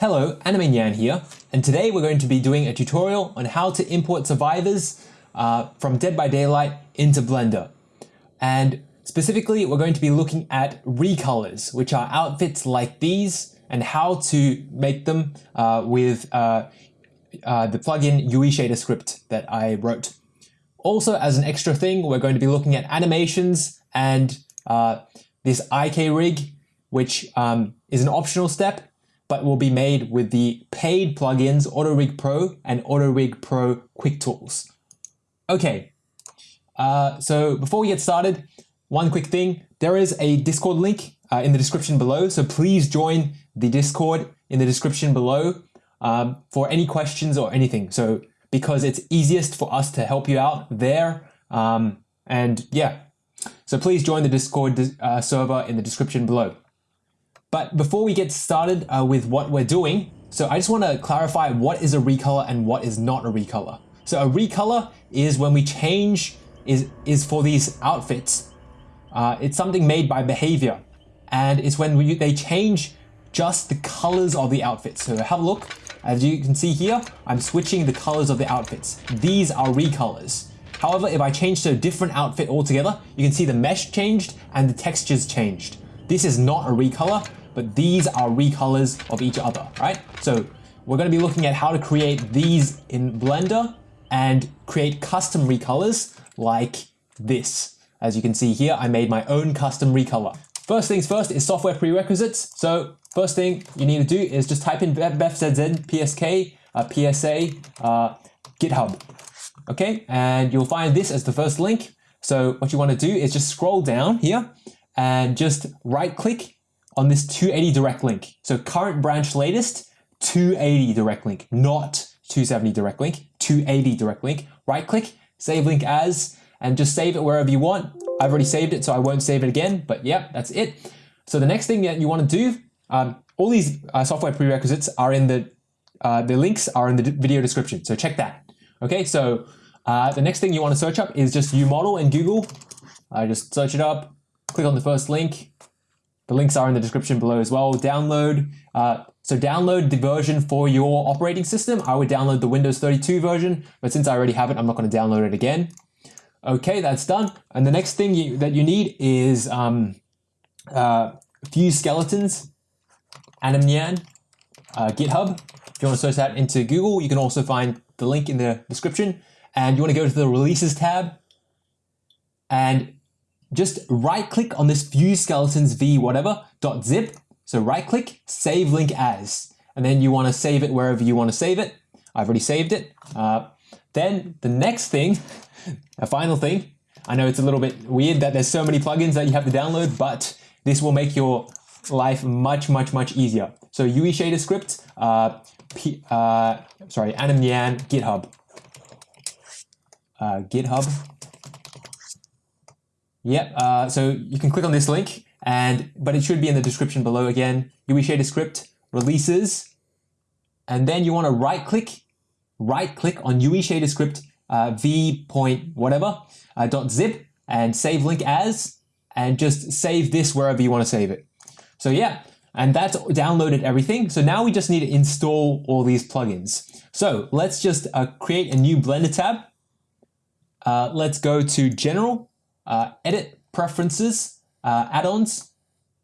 Hello, Anime Nyan here, and today we're going to be doing a tutorial on how to import survivors uh, from Dead by Daylight into Blender. And specifically, we're going to be looking at recolors, which are outfits like these, and how to make them uh, with uh, uh the plugin UE Shader script that I wrote. Also, as an extra thing, we're going to be looking at animations and uh, this IK rig, which um, is an optional step but will be made with the paid plugins AutoRig Pro and AutoRig Pro Quick Tools. Okay, uh, so before we get started, one quick thing. There is a Discord link uh, in the description below, so please join the Discord in the description below um, for any questions or anything. So because it's easiest for us to help you out there. Um, and yeah, so please join the Discord uh, server in the description below. But before we get started uh, with what we're doing, so I just want to clarify what is a recolor and what is not a recolor. So a recolor is when we change, is, is for these outfits. Uh, it's something made by Behaviour and it's when we, they change just the colors of the outfits. So have a look. As you can see here, I'm switching the colors of the outfits. These are recolors. However, if I change to a different outfit altogether, you can see the mesh changed and the textures changed. This is not a recolor but these are recolors of each other, right? So we're going to be looking at how to create these in Blender and create custom recolors like this. As you can see here, I made my own custom recolor. First things first is software prerequisites. So first thing you need to do is just type in BefZZ, PSK, uh, PSA, uh, GitHub. Okay, and you'll find this as the first link. So what you want to do is just scroll down here and just right click on this 280 direct link. So current branch latest, 280 direct link, not 270 direct link, 280 direct link. Right click, save link as, and just save it wherever you want. I've already saved it, so I won't save it again, but yeah, that's it. So the next thing that you want to do, um, all these uh, software prerequisites are in the, uh, the links are in the video description, so check that. Okay, so uh, the next thing you want to search up is just UModel in Google. I just search it up, click on the first link, the links are in the description below as well. Download, uh, so download the version for your operating system. I would download the Windows 32 version, but since I already have it, I'm not going to download it again. Okay, that's done. And the next thing you, that you need is um, uh, Fuse Skeletons, Animnyan, uh, GitHub. If you want to search that into Google, you can also find the link in the description. And you want to go to the Releases tab and just right click on this Fuse Skeletons v whatever dot zip. So right click, save link as, and then you want to save it wherever you want to save it. I've already saved it. Uh, then the next thing, a final thing, I know it's a little bit weird that there's so many plugins that you have to download, but this will make your life much, much, much easier. So UE Shader script, uh, P, uh, sorry, Animnyan, GitHub. Uh, GitHub Yep, uh, so you can click on this link, and but it should be in the description below again. UE Shader script, releases, and then you want to right click, right click on UE Shader script uh, v point whatever uh, dot zip and save link as, and just save this wherever you want to save it. So yeah, and that's downloaded everything. So now we just need to install all these plugins. So let's just uh, create a new Blender tab. Uh, let's go to General uh, edit preferences, uh, add-ons,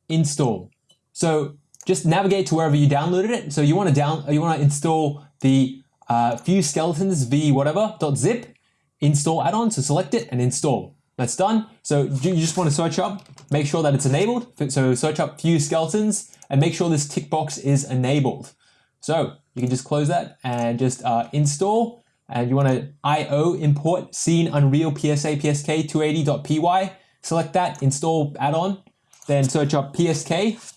install. So just navigate to wherever you downloaded it. So you want to down, you want to install the uh, Fuse Skeletons v whatever .zip, install add-on. So select it and install. That's done. So you just want to search up, make sure that it's enabled. So search up Fuse Skeletons and make sure this tick box is enabled. So you can just close that and just uh, install and you want to IO import scene unreal PSA PSK 280.py. Select that, install add-on, then search up PSK.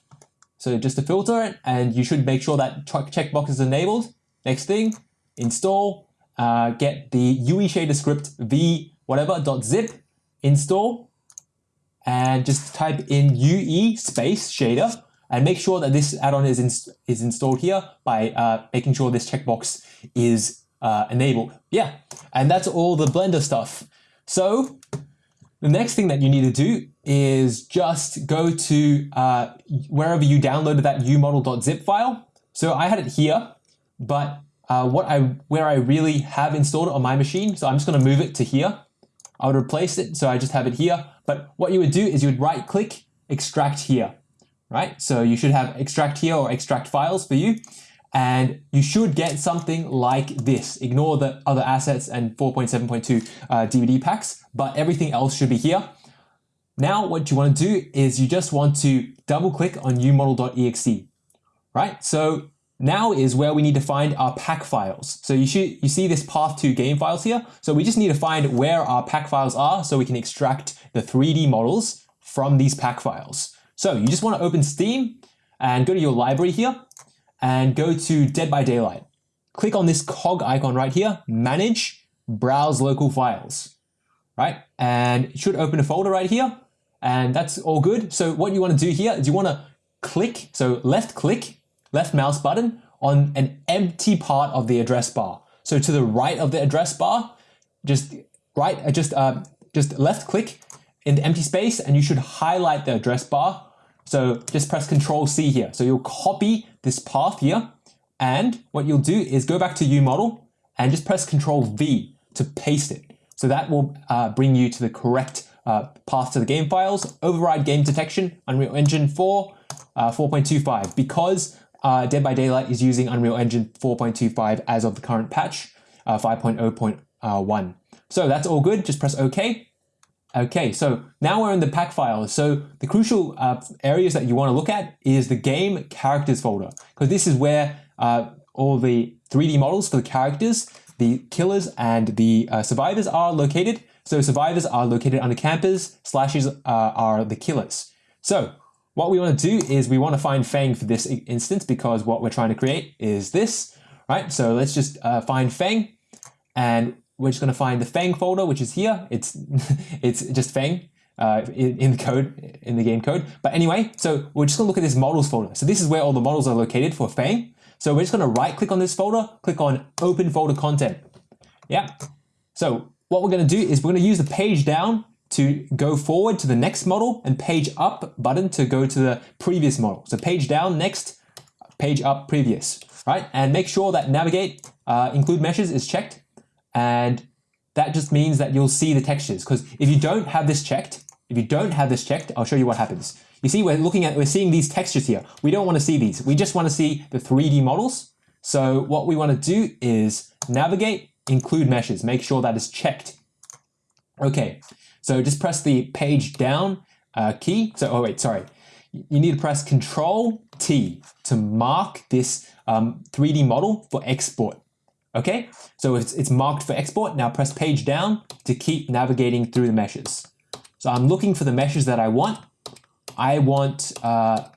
So just to filter it, and you should make sure that checkbox is enabled. Next thing, install, uh, get the UE shader script v whatever dot zip, install, and just type in UE space shader, and make sure that this add-on is, is installed here by uh, making sure this checkbox is uh, enabled. Yeah, and that's all the Blender stuff. So the next thing that you need to do is just go to uh, wherever you downloaded that umodel.zip file. So I had it here, but uh, what I where I really have installed it on my machine, so I'm just going to move it to here. I would replace it, so I just have it here. But what you would do is you would right click, extract here, right? So you should have extract here or extract files for you. And you should get something like this. Ignore the other assets and 4.7.2 uh, DVD packs, but everything else should be here. Now what you want to do is you just want to double click on umodel.exe, right? So now is where we need to find our pack files. So you should you see this path to game files here. So we just need to find where our pack files are so we can extract the 3D models from these pack files. So you just want to open Steam and go to your library here and go to Dead by Daylight. Click on this cog icon right here, manage, browse local files, right? And it should open a folder right here and that's all good. So what you want to do here is you want to click, so left click, left mouse button on an empty part of the address bar. So to the right of the address bar, just right, uh, just uh, just left click in the empty space and you should highlight the address bar. So just press Control C here. So you'll copy this path here and what you'll do is go back to UModel and just press Control V to paste it. So that will uh, bring you to the correct uh, path to the game files, override game detection, Unreal Engine 4, uh, 4.25. Because uh, Dead by Daylight is using Unreal Engine 4.25 as of the current patch, uh, 5.0.1. So that's all good, just press OK. Okay, so now we're in the pack files. So the crucial uh, areas that you want to look at is the game characters folder, because this is where uh, all the 3D models for the characters, the killers and the uh, survivors are located. So survivors are located under campers, slashes uh, are the killers. So what we want to do is we want to find Fang for this instance because what we're trying to create is this, right? So let's just uh, find Fang and we're just going to find the Fang folder, which is here. It's, it's just Fang uh, in, in, the code, in the game code. But anyway, so we're just to look at this models folder. So this is where all the models are located for Fang. So we're just going to right click on this folder, click on open folder content. Yeah. So what we're going to do is we're going to use the page down to go forward to the next model and page up button to go to the previous model. So page down, next, page up, previous, right? And make sure that navigate, uh, include meshes is checked. And that just means that you'll see the textures. Because if you don't have this checked, if you don't have this checked, I'll show you what happens. You see, we're looking at, we're seeing these textures here. We don't want to see these. We just want to see the 3D models. So what we want to do is navigate, include meshes, make sure that is checked. Okay, so just press the page down uh, key. So, oh wait, sorry. You need to press Control T to mark this um, 3D model for export. Okay, so it's, it's marked for export. Now press page down to keep navigating through the meshes. So I'm looking for the meshes that I want. I want uh,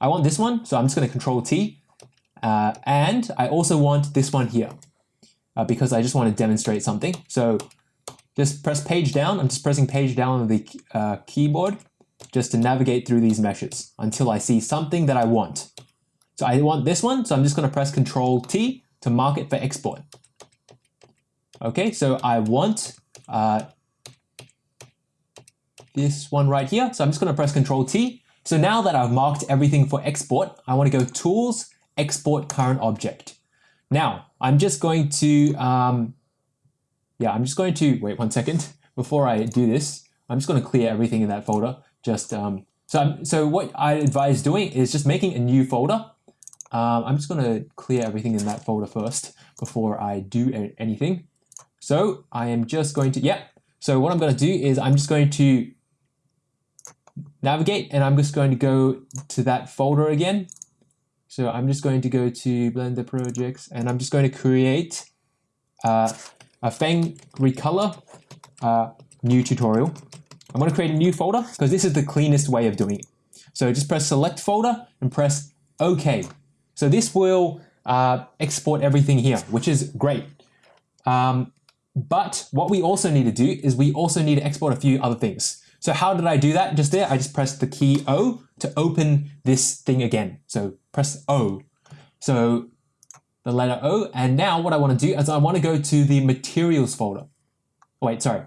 I want this one, so I'm just going to Control T. Uh, and I also want this one here uh, because I just want to demonstrate something. So just press page down. I'm just pressing page down on the uh, keyboard just to navigate through these meshes until I see something that I want. So I want this one, so I'm just going to press Control T to mark it for export. Okay, so I want uh, this one right here. So I'm just going to press Control T. So now that I've marked everything for export, I want to go Tools, Export Current Object. Now, I'm just going to um, yeah, I'm just going to, wait one second, before I do this, I'm just going to clear everything in that folder. Just um, so, I'm, so what I advise doing is just making a new folder. Um, I'm just going to clear everything in that folder first before I do anything. So I am just going to, yeah. So what I'm going to do is I'm just going to navigate and I'm just going to go to that folder again. So I'm just going to go to Blender projects and I'm just going to create uh, a Fang Recolor uh, new tutorial. I'm going to create a new folder because this is the cleanest way of doing it. So just press select folder and press OK. So this will uh, export everything here, which is great. Um, but what we also need to do is we also need to export a few other things. So how did I do that? Just there, I just pressed the key O to open this thing again. So press O. So the letter O. And now what I want to do is I want to go to the materials folder. Wait, sorry.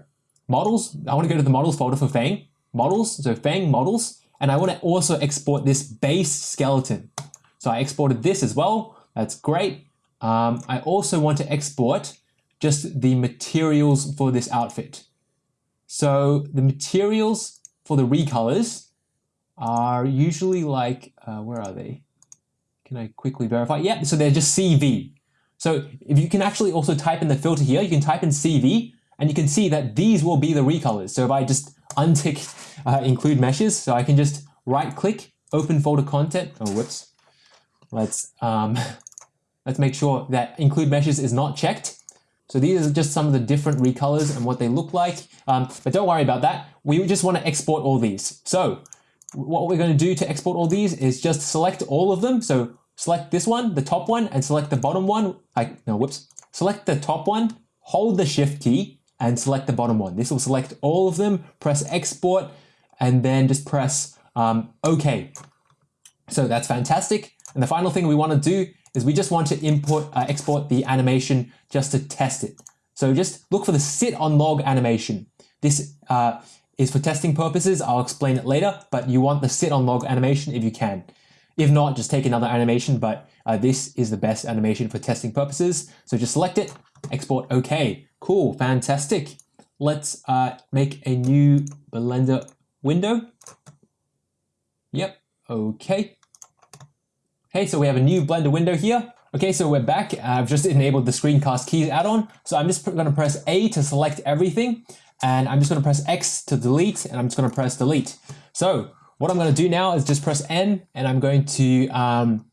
Models. I want to go to the models folder for Fang. Models. So Fang models. And I want to also export this base skeleton. So I exported this as well. That's great. Um, I also want to export just the materials for this outfit. So the materials for the recolors are usually like, uh, where are they? Can I quickly verify? Yeah, so they're just CV. So if you can actually also type in the filter here, you can type in CV and you can see that these will be the recolors. So if I just untick uh, include meshes, so I can just right click, open folder content. Oh, whoops. Let's, um, let's make sure that include meshes is not checked. So these are just some of the different recolors and what they look like. Um, but don't worry about that. We just want to export all these. So what we're going to do to export all these is just select all of them. So select this one, the top one, and select the bottom one. I, no, whoops. Select the top one, hold the shift key, and select the bottom one. This will select all of them, press export, and then just press um, OK. So that's fantastic. And the final thing we want to do is we just want to import, uh, export the animation just to test it. So just look for the sit on log animation. This uh, is for testing purposes. I'll explain it later, but you want the sit on log animation if you can. If not, just take another animation, but uh, this is the best animation for testing purposes. So just select it, export OK. Cool, fantastic. Let's uh, make a new Blender window. Yep, okay. Okay, so we have a new Blender window here. Okay, so we're back. I've just enabled the screencast keys add-on. So I'm just going to press A to select everything. And I'm just going to press X to delete. And I'm just going to press delete. So what I'm going to do now is just press N. And I'm going to um,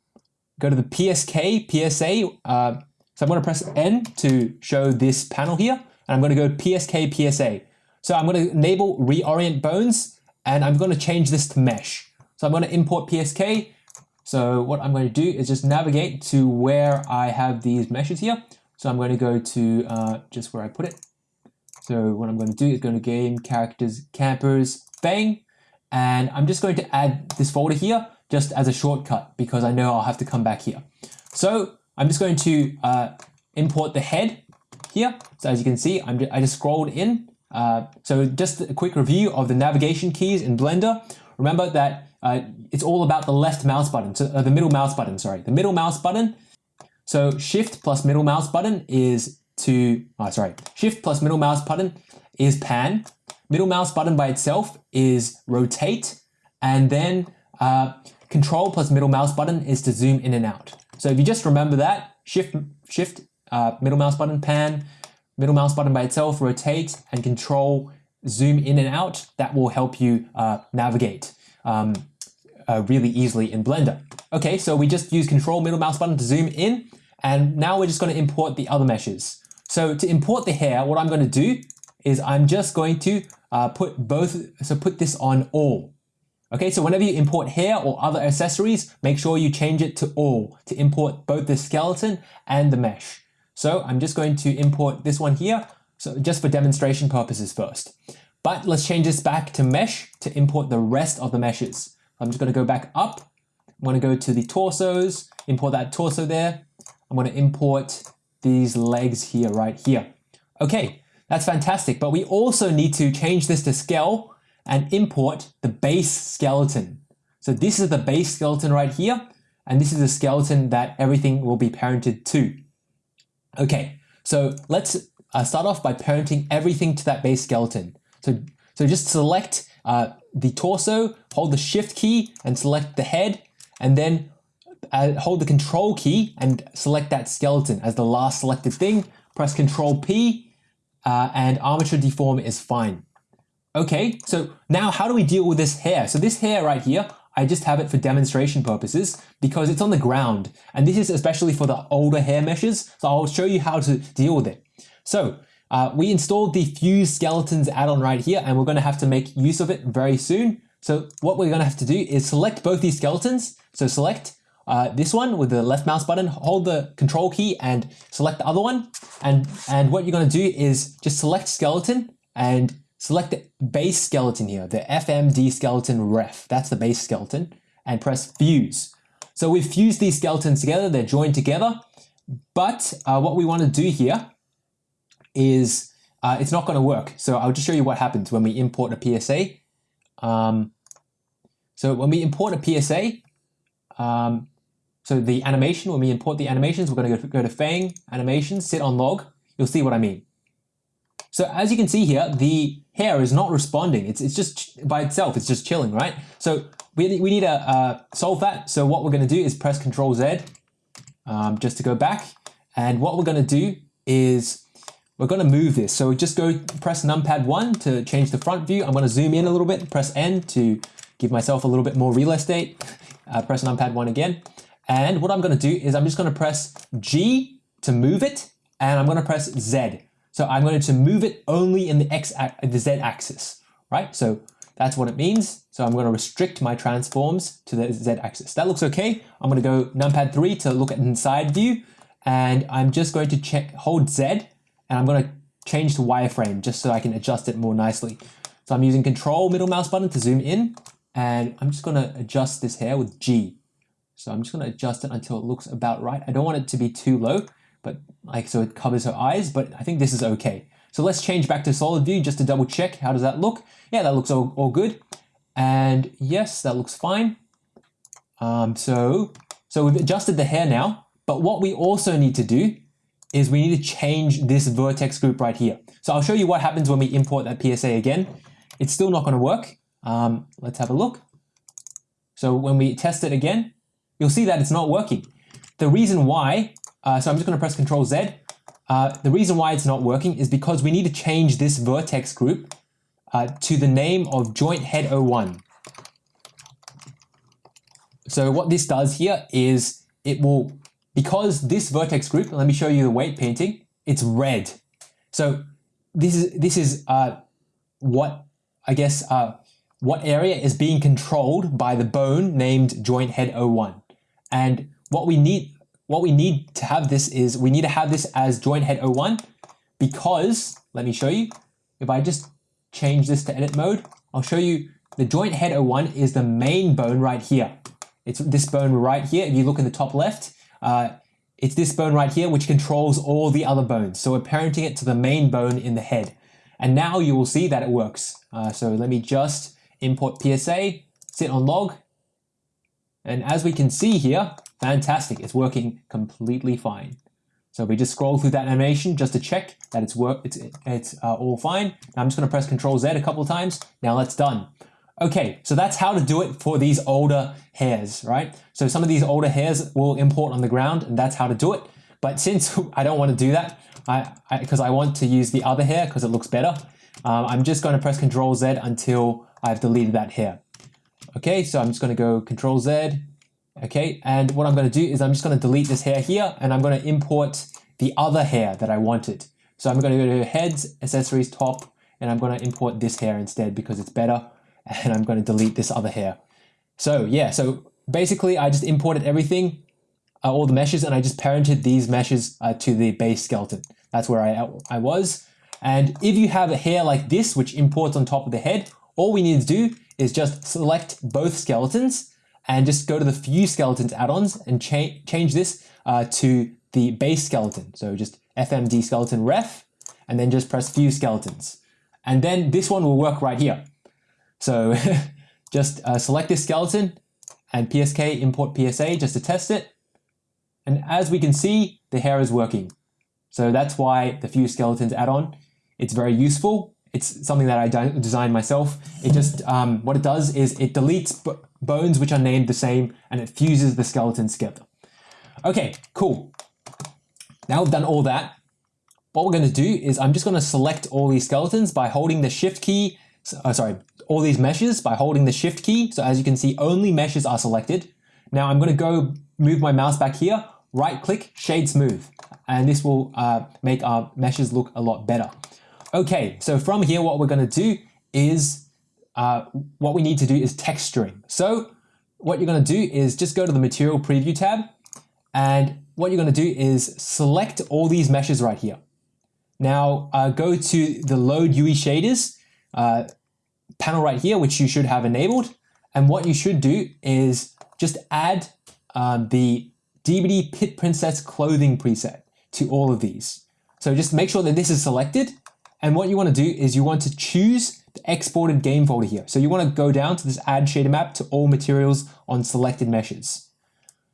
go to the PSK, PSA. Uh, so I'm going to press N to show this panel here. And I'm going to go PSK, PSA. So I'm going to enable reorient bones. And I'm going to change this to mesh. So I'm going to import PSK so what I'm going to do is just navigate to where I have these meshes here. So I'm going to go to uh, just where I put it. So what I'm going to do is going to game characters, campers, Fang. And I'm just going to add this folder here just as a shortcut because I know I'll have to come back here. So I'm just going to uh, import the head here. So as you can see, I'm just, I just scrolled in. Uh, so just a quick review of the navigation keys in Blender. Remember that uh, it's all about the left mouse button, so, uh, the middle mouse button, sorry. The middle mouse button, so shift plus middle mouse button is to, oh, sorry, shift plus middle mouse button is pan. Middle mouse button by itself is rotate. And then uh, control plus middle mouse button is to zoom in and out. So if you just remember that, shift, shift, uh, middle mouse button, pan, middle mouse button by itself, rotate, and control, zoom in and out, that will help you uh, navigate. Um, uh, really easily in Blender. Okay, so we just use control middle mouse button to zoom in, and now we're just going to import the other meshes. So to import the hair, what I'm going to do is I'm just going to uh, put both, so put this on all. Okay, so whenever you import hair or other accessories, make sure you change it to all to import both the skeleton and the mesh. So I'm just going to import this one here, so just for demonstration purposes first. But let's change this back to mesh to import the rest of the meshes. I'm just going to go back up. I'm to go to the torsos, import that torso there. I'm to import these legs here, right here. Okay, that's fantastic. But we also need to change this to scale and import the base skeleton. So this is the base skeleton right here. And this is the skeleton that everything will be parented to. Okay, so let's uh, start off by parenting everything to that base skeleton. So, so just select uh, the torso, hold the shift key and select the head, and then uh, hold the control key and select that skeleton as the last selected thing. Press control P uh, and armature deform is fine. Okay, so now how do we deal with this hair? So this hair right here, I just have it for demonstration purposes because it's on the ground. And this is especially for the older hair meshes. So I'll show you how to deal with it. So uh, we installed the Fuse Skeletons add-on right here, and we're going to have to make use of it very soon. So what we're going to have to do is select both these skeletons. So select uh, this one with the left mouse button, hold the control key and select the other one. And, and what you're going to do is just select skeleton and select the base skeleton here, the FMD skeleton ref. That's the base skeleton and press fuse. So we've fused these skeletons together, they're joined together. But uh, what we want to do here is uh, it's not going to work. So I'll just show you what happens when we import a PSA. Um, so when we import a PSA, um, So the animation, when we import the animations, we're going to go to Fang, Animations, sit on log. You'll see what I mean. So as you can see here, the hair is not responding. It's, it's just by itself, it's just chilling, right? So we, we need to uh, solve that. So what we're going to do is press Control Z um, just to go back. And what we're going to do is we're going to move this. So just go press numpad 1 to change the front view. I'm going to zoom in a little bit, press N to give myself a little bit more real estate. Uh, press numpad 1 again. And what I'm going to do is I'm just going to press G to move it, and I'm going to press Z. So I'm going to move it only in the X, the Z axis, right? So that's what it means. So I'm going to restrict my transforms to the Z axis. That looks okay. I'm going to go numpad 3 to look at inside view, and I'm just going to check, hold Z, and I'm going to change to wireframe just so I can adjust it more nicely. So I'm using control middle mouse button to zoom in, and I'm just going to adjust this hair with G. So I'm just going to adjust it until it looks about right. I don't want it to be too low, but like so it covers her eyes, but I think this is okay. So let's change back to solid view just to double check. How does that look? Yeah, that looks all, all good. And yes, that looks fine. Um, so, so we've adjusted the hair now, but what we also need to do is we need to change this vertex group right here. So I'll show you what happens when we import that PSA again. It's still not going to work. Um, let's have a look. So when we test it again, you'll see that it's not working. The reason why, uh, so I'm just going to press Control Z. Uh, the reason why it's not working is because we need to change this vertex group uh, to the name of joint head 01. So what this does here is it will, because this vertex group, let me show you the weight painting, it's red. So this is, this is uh, what, I guess, uh, what area is being controlled by the bone named joint head 01. And what we need, what we need to have this is we need to have this as joint head 01 because, let me show you, if I just change this to edit mode, I'll show you the joint head 01 is the main bone right here. It's this bone right here. If you look in the top left, uh, it's this bone right here which controls all the other bones. So we're parenting it to the main bone in the head. And now you will see that it works. Uh, so let me just import PSA, sit on log, and as we can see here, fantastic, it's working completely fine. So we just scroll through that animation just to check that it's work, it's, it's uh, all fine. I'm just gonna press Control Z a couple times. Now that's done. Okay, so that's how to do it for these older hairs, right? So some of these older hairs will import on the ground and that's how to do it. But since I don't want to do that, I because I, I, want to use the other hair because it looks better, um, I'm just going to press Control Z until I've deleted that hair. Okay, so I'm just going to go Control Z. Okay, and what I'm going to do is I'm just going to delete this hair here and I'm going to import the other hair that I wanted. So I'm going to go to Heads, Accessories, Top, and I'm going to import this hair instead because it's better. And I'm going to delete this other hair. So yeah, so basically I just imported everything, uh, all the meshes, and I just parented these meshes uh, to the base skeleton. That's where I, I was. And if you have a hair like this, which imports on top of the head, all we need to do is just select both skeletons and just go to the Fuse Skeletons add-ons and cha change this uh, to the base skeleton. So just FMD skeleton ref, and then just press Fuse Skeletons. And then this one will work right here. So just uh, select this skeleton and PSK import PSA just to test it. And as we can see, the hair is working. So that's why the Fuse Skeletons add-on, it's very useful. It's something that I designed myself. It just, um, what it does is it deletes bones which are named the same and it fuses the skeletons together. Okay, cool. Now we've done all that. What we're going to do is I'm just going to select all these skeletons by holding the shift key, uh, sorry, all these meshes by holding the shift key. So as you can see, only meshes are selected. Now I'm going to go move my mouse back here, right click, shade smooth, and this will uh, make our meshes look a lot better. Okay, so from here, what we're going to do is uh, what we need to do is texturing. So what you're going to do is just go to the material preview tab and what you're going to do is select all these meshes right here. Now uh, go to the load UE shaders uh, panel right here, which you should have enabled. And what you should do is just add um, the DBD Pit Princess clothing preset to all of these. So just make sure that this is selected. And what you want to do is you want to choose the exported game folder here. So you want to go down to this add shader map to all materials on selected meshes.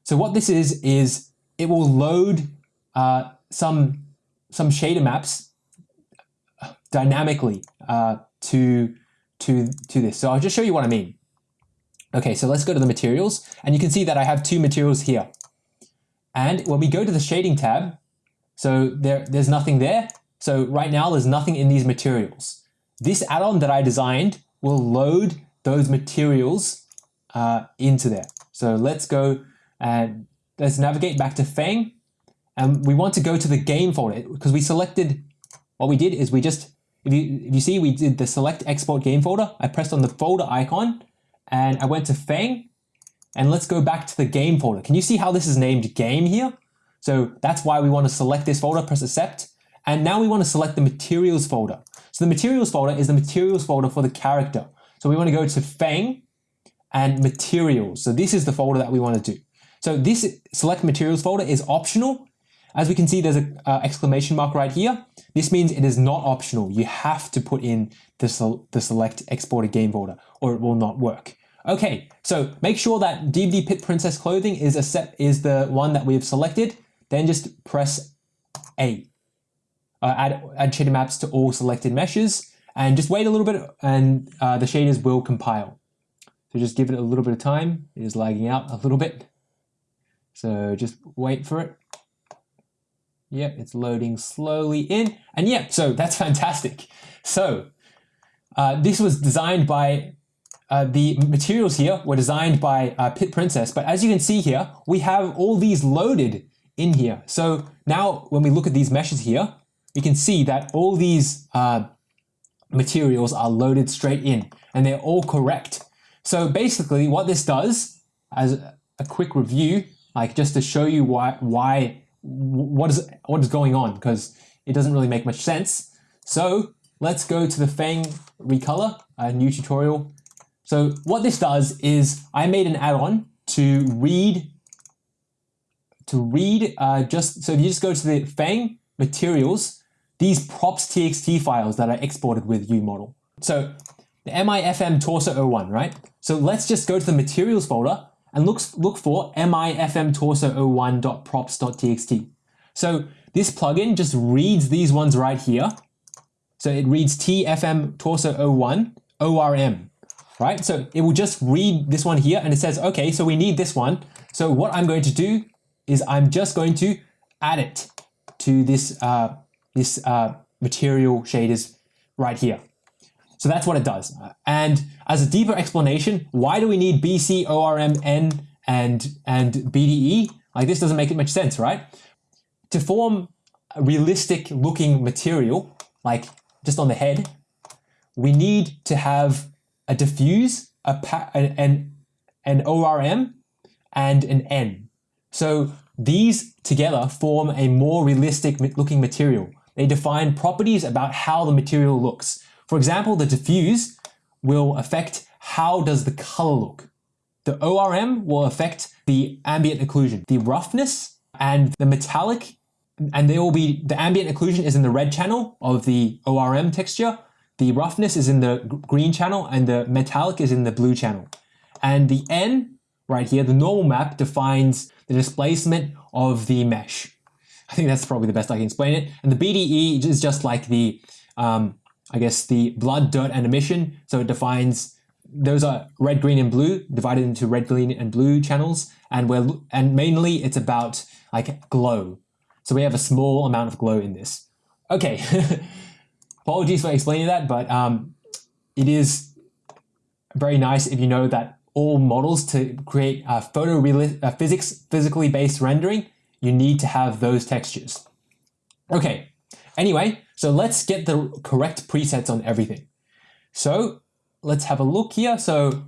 So what this is, is it will load uh, some, some shader maps dynamically uh, to, to, to this. So I'll just show you what I mean. Okay, so let's go to the materials and you can see that I have two materials here. And when we go to the shading tab, so there, there's nothing there. So right now there's nothing in these materials. This add-on that I designed will load those materials uh, into there. So let's go and let's navigate back to Fang. And we want to go to the game folder because we selected, what we did is we just, if you, if you see, we did the select export game folder. I pressed on the folder icon and I went to Fang and let's go back to the game folder. Can you see how this is named game here? So that's why we want to select this folder, press accept. And now we want to select the materials folder. So the materials folder is the materials folder for the character. So we want to go to Fang and materials. So this is the folder that we want to do. So this select materials folder is optional. As we can see, there's an uh, exclamation mark right here. This means it is not optional. You have to put in the, the select exported game folder or it will not work. Okay, so make sure that DBD Pit Princess Clothing is a set is the one that we have selected. Then just press A. Uh, add, add shader maps to all selected meshes and just wait a little bit and uh, the shaders will compile. So just give it a little bit of time. It is lagging out a little bit. So just wait for it. Yep, it's loading slowly in. And yeah, so that's fantastic. So uh, this was designed by, uh, the materials here were designed by uh, Pit Princess. But as you can see here, we have all these loaded in here. So now when we look at these meshes here, we can see that all these uh, materials are loaded straight in and they're all correct. So basically what this does as a quick review, like just to show you why, why what is, what is going on because it doesn't really make much sense. So let's go to the Fang recolor, a new tutorial. So what this does is I made an add-on to read to read uh, just so if you just go to the Fang materials, these props txt files that are exported with UModel. So the MIFM torso 01, right? So let's just go to the materials folder and look, look for MIFM torso 01.props.txt. So this plugin just reads these ones right here. So it reads TFM torso 01 ORM, right? So it will just read this one here and it says, okay, so we need this one. So what I'm going to do is I'm just going to add it to this uh, this uh, material shaders right here. So that's what it does. And as a deeper explanation, why do we need BC, ORM, N, and, and BDE? Like this doesn't make it much sense, right? To form a realistic looking material, like just on the head, we need to have a diffuse, a an, an ORM, and an N. So these together form a more realistic looking material. They define properties about how the material looks. For example, the diffuse will affect how does the color look. The ORM will affect the ambient occlusion, the roughness and the metallic, and there will be, the ambient occlusion is in the red channel of the ORM texture, the roughness is in the green channel, and the metallic is in the blue channel. And the N right here, the normal map defines the displacement of the mesh. I think that's probably the best I can explain it. And the BDE is just like the, um, I guess, the blood, dirt, and emission. So it defines, those are red, green, and blue, divided into red, green, and blue channels. And we're, and mainly it's about like glow. So we have a small amount of glow in this. Okay, apologies for explaining that, but um, it is very nice if you know that all models to create a photo uh, physics physically based rendering you need to have those textures. Okay, anyway, so let's get the correct presets on everything. So let's have a look here. So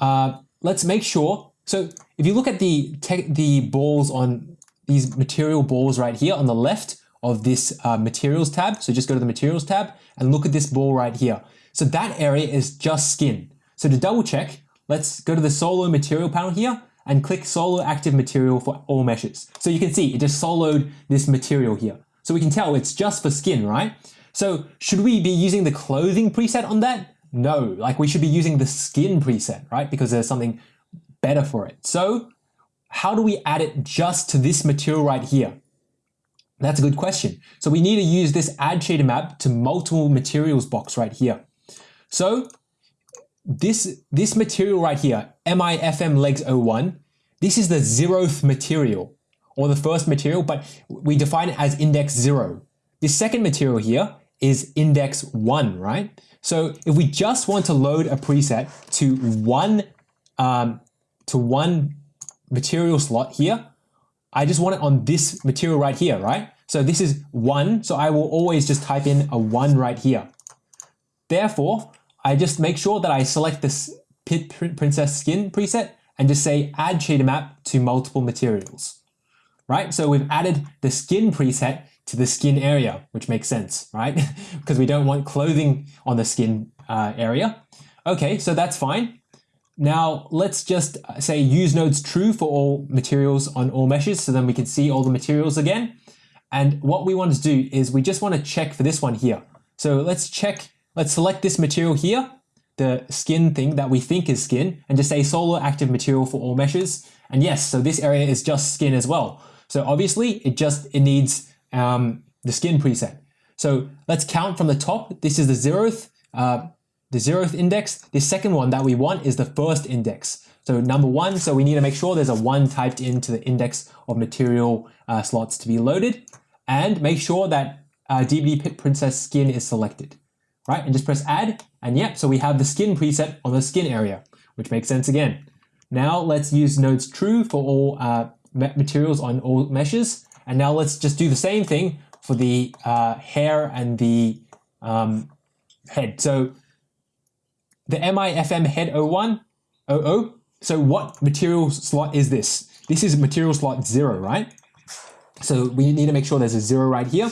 uh, let's make sure. So if you look at the the balls on these material balls right here on the left of this uh, materials tab. So just go to the materials tab and look at this ball right here. So that area is just skin. So to double check, let's go to the solo material panel here and click solo active material for all meshes. So you can see it just soloed this material here. So we can tell it's just for skin, right? So should we be using the clothing preset on that? No, like we should be using the skin preset, right? Because there's something better for it. So how do we add it just to this material right here? That's a good question. So we need to use this add shader map to multiple materials box right here. So this, this material right here, MIFM legs 01, this is the zeroth material or the first material, but we define it as index zero. The second material here is index one, right? So if we just want to load a preset to one, um, to one material slot here, I just want it on this material right here, right? So this is one, so I will always just type in a one right here. Therefore, I just make sure that I select this Pit Princess skin preset and just say add shader map to multiple materials, right? So we've added the skin preset to the skin area, which makes sense, right? because we don't want clothing on the skin uh, area. Okay, so that's fine. Now let's just uh, say use nodes true for all materials on all meshes so then we can see all the materials again. And what we want to do is we just want to check for this one here. So let's check, let's select this material here, the skin thing that we think is skin, and just say solo active material for all meshes. And yes, so this area is just skin as well. So obviously it just, it needs um, the skin preset. So let's count from the top. This is the zeroth, uh, the zeroth index. The second one that we want is the first index. So number one, so we need to make sure there's a one typed into the index of material uh, slots to be loaded and make sure that uh, DBD Pit Princess skin is selected, right? And just press add and yep, so we have the skin preset on the skin area, which makes sense again. Now let's use nodes true for all uh, materials on all meshes. And now let's just do the same thing for the uh, hair and the um, head. So the MIFM head 01, 00. So what material slot is this? This is material slot zero, right? So we need to make sure there's a zero right here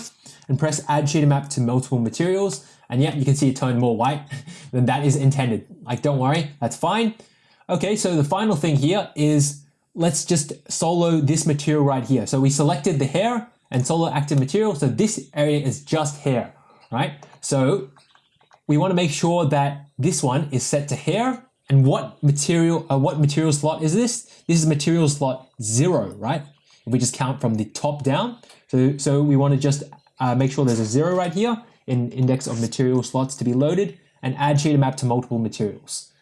and press add shader map to multiple materials. And yeah, you can see it turned more white than that is intended. Like, don't worry, that's fine. Okay, so the final thing here is let's just solo this material right here. So we selected the hair and solo active material. So this area is just hair, right? So we want to make sure that this one is set to hair. And what material, uh, what material slot is this? This is material slot zero, right? If we just count from the top down. So, so we want to just uh, make sure there's a zero right here in index of material slots to be loaded and add shader map to multiple materials.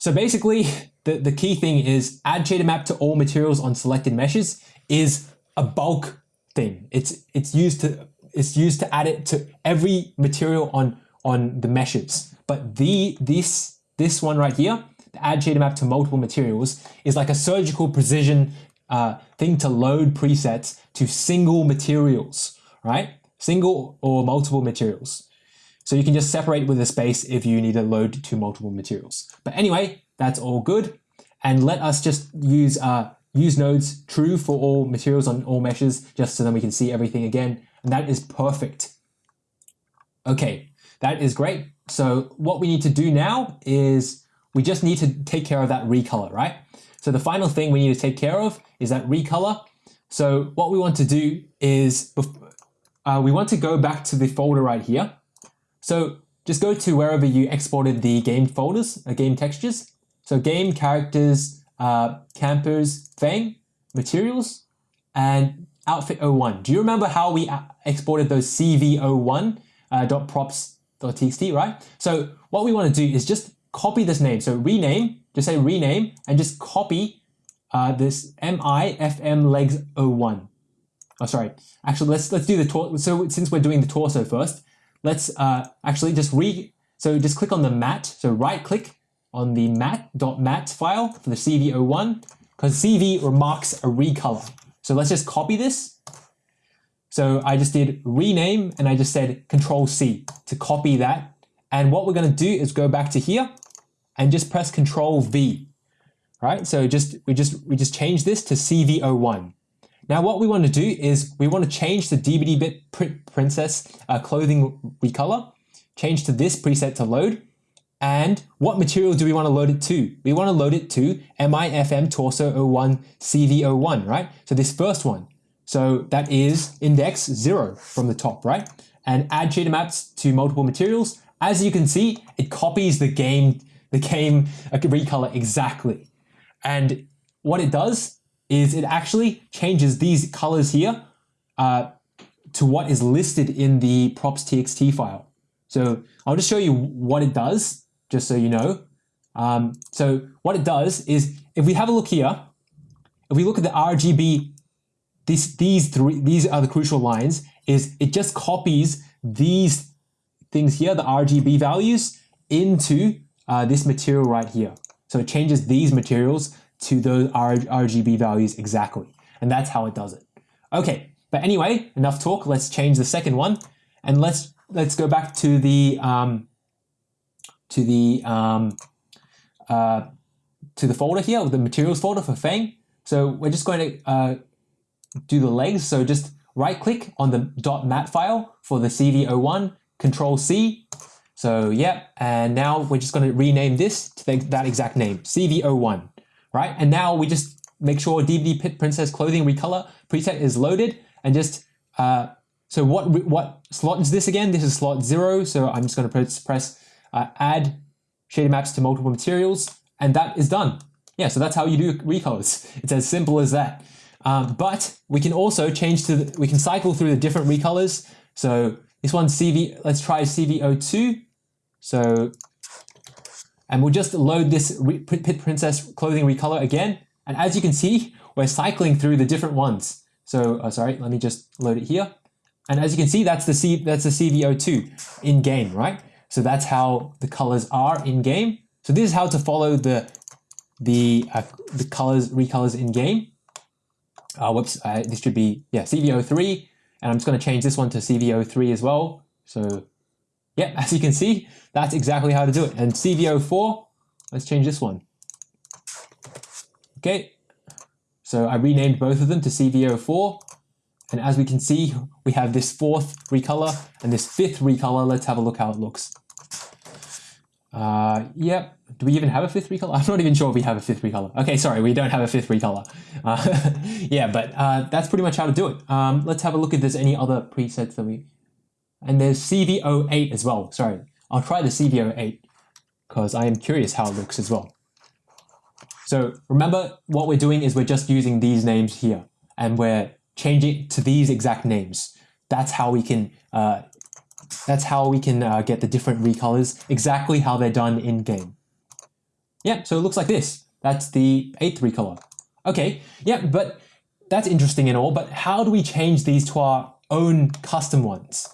So basically, the, the key thing is add shader map to all materials on selected meshes is a bulk thing. It's it's used to it's used to add it to every material on on the meshes. But the this this one right here, the add shader map to multiple materials, is like a surgical precision uh, thing to load presets to single materials, right? Single or multiple materials. So you can just separate with a space if you need to load to multiple materials. But anyway, that's all good. And let us just use uh, use nodes true for all materials on all meshes, just so then we can see everything again. And that is perfect. Okay, that is great. So what we need to do now is we just need to take care of that recolor, right? So the final thing we need to take care of is that recolor. So what we want to do is uh, we want to go back to the folder right here so just go to wherever you exported the game folders, uh, game textures. So game, characters, uh, campers, Fang, materials, and outfit 01. Do you remember how we uh, exported those CV01 uh, .props.txt, right? So what we want to do is just copy this name. So rename, just say rename, and just copy uh, this MIFM legs 01. Oh, sorry. Actually, let's let's do the torso. So since we're doing the torso first, let's uh, actually just re, so just click on the mat. So right click on the mat.mat file for the CV01 because CV remarks a recolor. So let's just copy this. So I just did rename and I just said control C to copy that. And what we're going to do is go back to here and just press control V. Right? So just we just we just change this to CV01. Now what we want to do is we want to change the DBD Pit Princess uh, clothing recolor, change to this preset to load, and what material do we want to load it to? We want to load it to MIFM torso 01 CV01, right? So this first one. So that is index zero from the top, right? And add shader maps to multiple materials. As you can see, it copies the game, the game recolor exactly. And what it does is it actually changes these colors here uh, to what is listed in the props.txt file. So I'll just show you what it does, just so you know. Um, so what it does is, if we have a look here, if we look at the RGB, these, these, three, these are the crucial lines, is it just copies these things here, the RGB values, into uh, this material right here. So it changes these materials to those RGB values exactly. And that's how it does it. Okay, but anyway, enough talk. Let's change the second one. And let's let's go back to the um, to the um, uh, to the folder here, the materials folder for Fang. So we're just going to uh, do the legs. So just right click on the .mat file for the CV01, control C. So yeah, and now we're just going to rename this to that exact name, CV01, right? And now we just make sure DBD Pit Princess Clothing Recolor preset is loaded and just, uh, so what, what slot is this again? This is slot zero. So I'm just going to press, press uh, add shader maps to multiple materials and that is done. Yeah, so that's how you do recolors. It's as simple as that. Um, but we can also change to, the, we can cycle through the different recolors. So this one's CV, let's try CV02. So, and we'll just load this Pit Princess clothing recolor again. And as you can see, we're cycling through the different ones. So, uh, sorry, let me just load it here. And as you can see, that's the C, that's the CV02 in game, right? So that's how the colors are in game. So this is how to follow the the uh, the colors recolors in game. Uh, whoops, uh, this should be yeah CV03, and I'm just going to change this one to CV03 as well. So yeah, as you can see, that's exactly how to do it. And CV04, let's change this one. Okay, so I renamed both of them to CV04, And as we can see, we have this fourth recolor and this fifth recolor. Let's have a look how it looks. Uh, yep. Do we even have a fifth recolor? I'm not even sure if we have a fifth recolor. Okay, sorry, we don't have a fifth recolor. Uh, yeah, but uh, that's pretty much how to do it. Um, let's have a look if there's any other presets that we... And there's CV08 as well. Sorry, I'll try the CV08 because I am curious how it looks as well. So remember what we're doing is we're just using these names here and we're changing to these exact names. That's how we can uh, that's how we can uh, get the different recolors exactly how they're done in game. Yeah, so it looks like this. That's the eighth recolor. Okay, yeah, but that's interesting and all, but how do we change these to our own custom ones?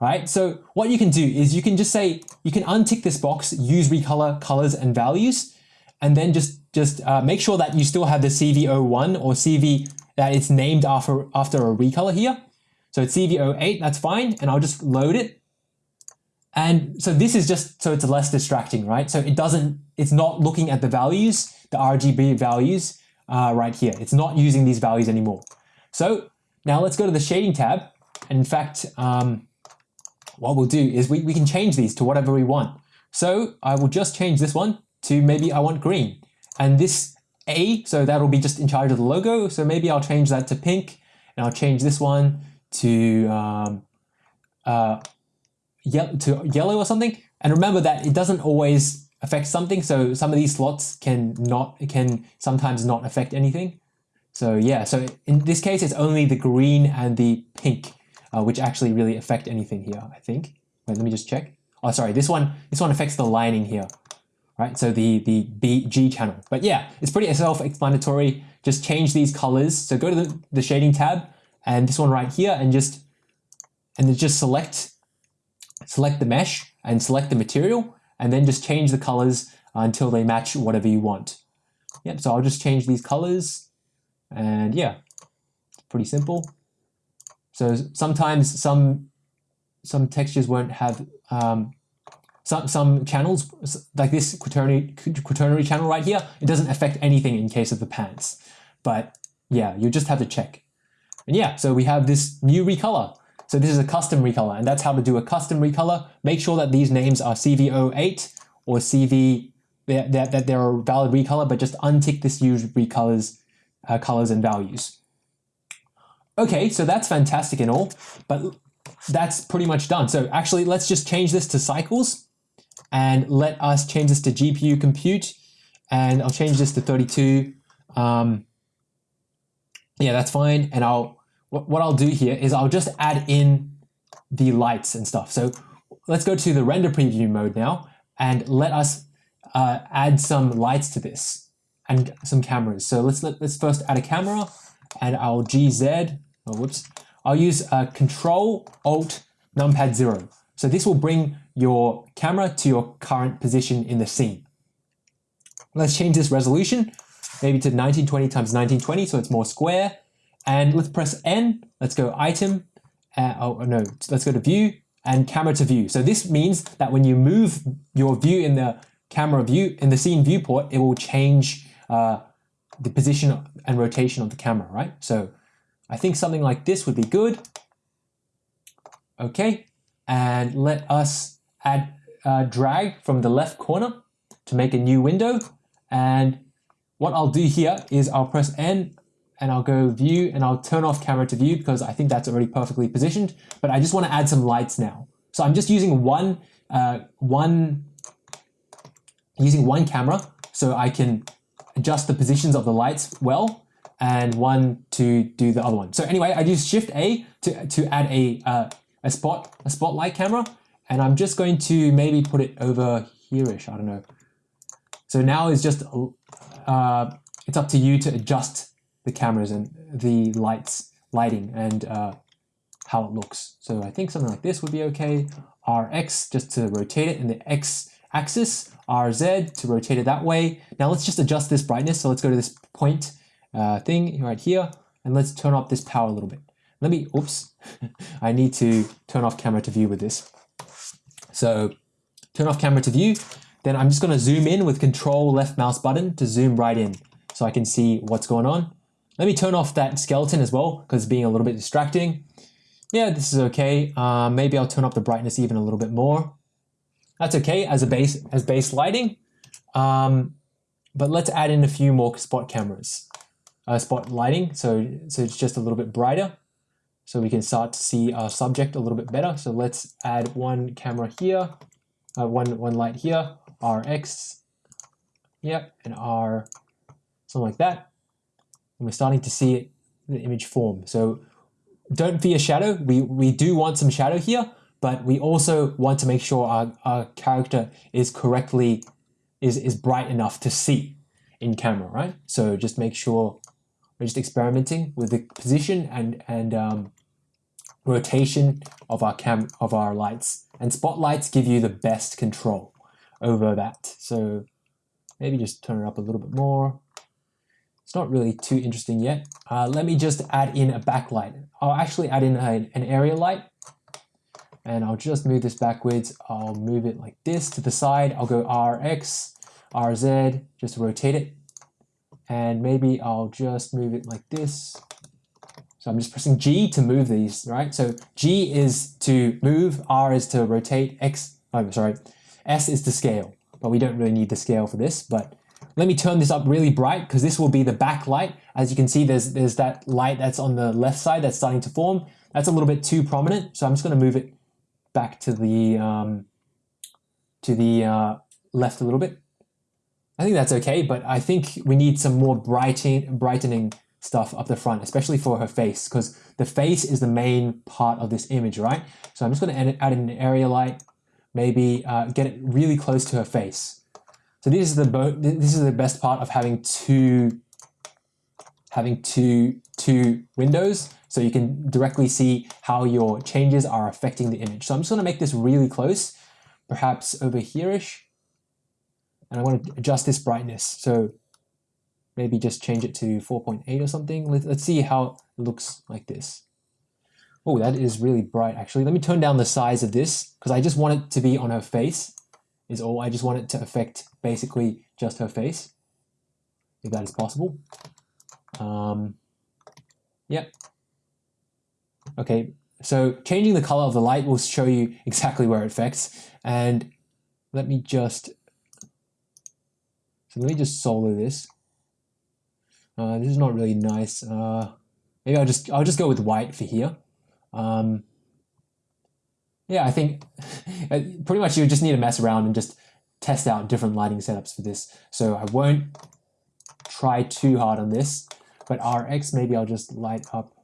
Right, so what you can do is you can just say, you can untick this box, use recolor colors and values, and then just, just uh, make sure that you still have the CV01 or CV that it's named after, after a recolor here. So it's CV08, that's fine, and I'll just load it. And so this is just so it's less distracting, right? So it doesn't, it's not looking at the values, the RGB values uh, right here. It's not using these values anymore. So now let's go to the shading tab. And in fact, um, what we'll do is we, we can change these to whatever we want. So I will just change this one to maybe I want green. And this a, so that'll be just in charge of the logo. So maybe I'll change that to pink and I'll change this one to, um, uh, ye to yellow or something. And remember that it doesn't always affect something. So some of these slots can not, can sometimes not affect anything. So yeah, so in this case, it's only the green and the pink, uh, which actually really affect anything here, I think. Wait, let me just check. Oh, sorry, this one, this one affects the lining here right? So the, the BG channel. But yeah, it's pretty self-explanatory. Just change these colors. So go to the, the shading tab and this one right here and just, and then just select, select the mesh and select the material and then just change the colors until they match whatever you want. Yep, so I'll just change these colors and yeah, pretty simple. So sometimes some some textures won't have um, some, some channels, like this quaternary, quaternary channel right here, it doesn't affect anything in case of the pants. But yeah, you just have to check. And yeah, so we have this new recolor. So this is a custom recolor, and that's how to do a custom recolor. Make sure that these names are CV08 or CV, that, that they're a valid recolor, but just untick this use recolors, uh, colors and values. Okay, so that's fantastic and all, but that's pretty much done. So actually, let's just change this to cycles and let us change this to GPU compute and I'll change this to 32 um, Yeah, that's fine. And I'll what I'll do here is I'll just add in the lights and stuff. So let's go to the render preview mode now and let us uh, add some lights to this and some cameras. So let's let, let's first add a camera and I'll GZ, oh whoops, I'll use uh, Control Alt Numpad 0. So this will bring your camera to your current position in the scene. Let's change this resolution, maybe to 1920 times 1920 so it's more square. And let's press N, let's go item, uh, oh no, let's go to view and camera to view. So this means that when you move your view in the camera view, in the scene viewport, it will change uh, the position and rotation of the camera, right? So I think something like this would be good. Okay, and let us add uh, drag from the left corner to make a new window. And what I'll do here is I'll press N and I'll go view and I'll turn off camera to view because I think that's already perfectly positioned. But I just want to add some lights now. So I'm just using one, uh, one, using one camera so I can adjust the positions of the lights well and one to do the other one. So anyway, I use Shift A to, to add a, uh, a spot, a spotlight camera. And I'm just going to maybe put it over here-ish, I don't know. So now it's just, uh, it's up to you to adjust the cameras and the lights, lighting and uh, how it looks. So I think something like this would be okay. RX just to rotate it in the X axis, RZ to rotate it that way. Now let's just adjust this brightness. So let's go to this point uh, thing right here and let's turn up this power a little bit. Let me, oops, I need to turn off camera to view with this. So turn off camera to view. Then I'm just going to zoom in with control left mouse button to zoom right in so I can see what's going on. Let me turn off that skeleton as well because it's being a little bit distracting. Yeah, this is okay. Uh, maybe I'll turn up the brightness even a little bit more. That's okay as a base as base lighting. Um, but let's add in a few more spot cameras uh, spot lighting. So, so it's just a little bit brighter. So we can start to see our subject a little bit better. So let's add one camera here, uh, one, one light here, RX, yep, and R, something like that. And we're starting to see the image form. So don't fear shadow. We, we do want some shadow here, but we also want to make sure our, our character is correctly, is, is bright enough to see in camera, right? So just make sure we're just experimenting with the position and, and um, rotation of our cam of our lights. And spotlights give you the best control over that. So maybe just turn it up a little bit more. It's not really too interesting yet. Uh, let me just add in a backlight. I'll actually add in a, an area light and I'll just move this backwards. I'll move it like this to the side. I'll go RX, RZ, just rotate it and maybe I'll just move it like this. So I'm just pressing G to move these, right? So G is to move, R is to rotate, X, oh, sorry, S is the scale, but we don't really need the scale for this, but let me turn this up really bright because this will be the backlight. As you can see, there's, there's that light that's on the left side that's starting to form. That's a little bit too prominent, so I'm just gonna move it back to the, um, to the uh, left a little bit. I think that's okay, but I think we need some more brightening, brightening stuff up the front, especially for her face, because the face is the main part of this image, right? So I'm just going to add an area light, maybe uh, get it really close to her face. So this is the this is the best part of having two having two two windows, so you can directly see how your changes are affecting the image. So I'm just going to make this really close, perhaps over here-ish and I want to adjust this brightness. So maybe just change it to 4.8 or something. Let, us see how it looks like this. Oh, that is really bright actually. Let me turn down the size of this because I just want it to be on her face is all. I just want it to affect basically just her face, if that is possible. Um, yep. Okay, so changing the color of the light will show you exactly where it affects. And let me just so let me just solo this. Uh, this is not really nice. Uh, maybe I'll just I'll just go with white for here. Um, yeah, I think pretty much you just need to mess around and just test out different lighting setups for this. So I won't try too hard on this, but RX, maybe I'll just light up.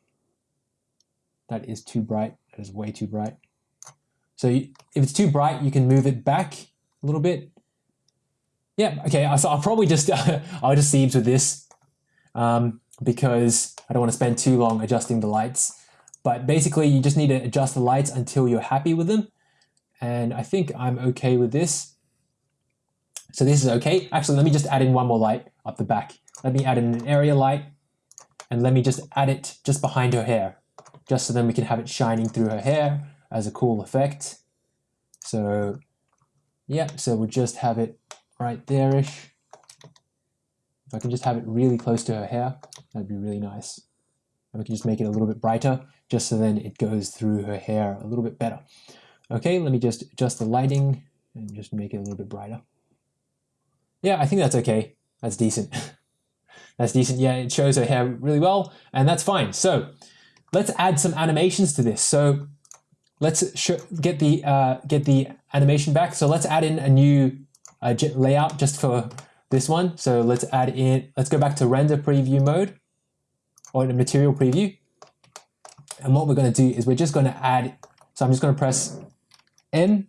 That is too bright. That is way too bright. So if it's too bright, you can move it back a little bit. Yeah, okay, so I'll probably just, I'll just Siebes with this um, because I don't want to spend too long adjusting the lights. But basically, you just need to adjust the lights until you're happy with them. And I think I'm okay with this. So this is okay. Actually, let me just add in one more light up the back. Let me add in an area light and let me just add it just behind her hair, just so then we can have it shining through her hair as a cool effect. So yeah, so we'll just have it right there-ish. If I can just have it really close to her hair, that'd be really nice. And we can just make it a little bit brighter, just so then it goes through her hair a little bit better. Okay, let me just adjust the lighting and just make it a little bit brighter. Yeah, I think that's okay. That's decent. that's decent. Yeah, it shows her hair really well, and that's fine. So let's add some animations to this. So let's get the uh, get the animation back. So let's add in a new uh, layout just for this one. So let's add in, let's go back to render preview mode or material preview. And what we're going to do is we're just going to add, so I'm just going to press M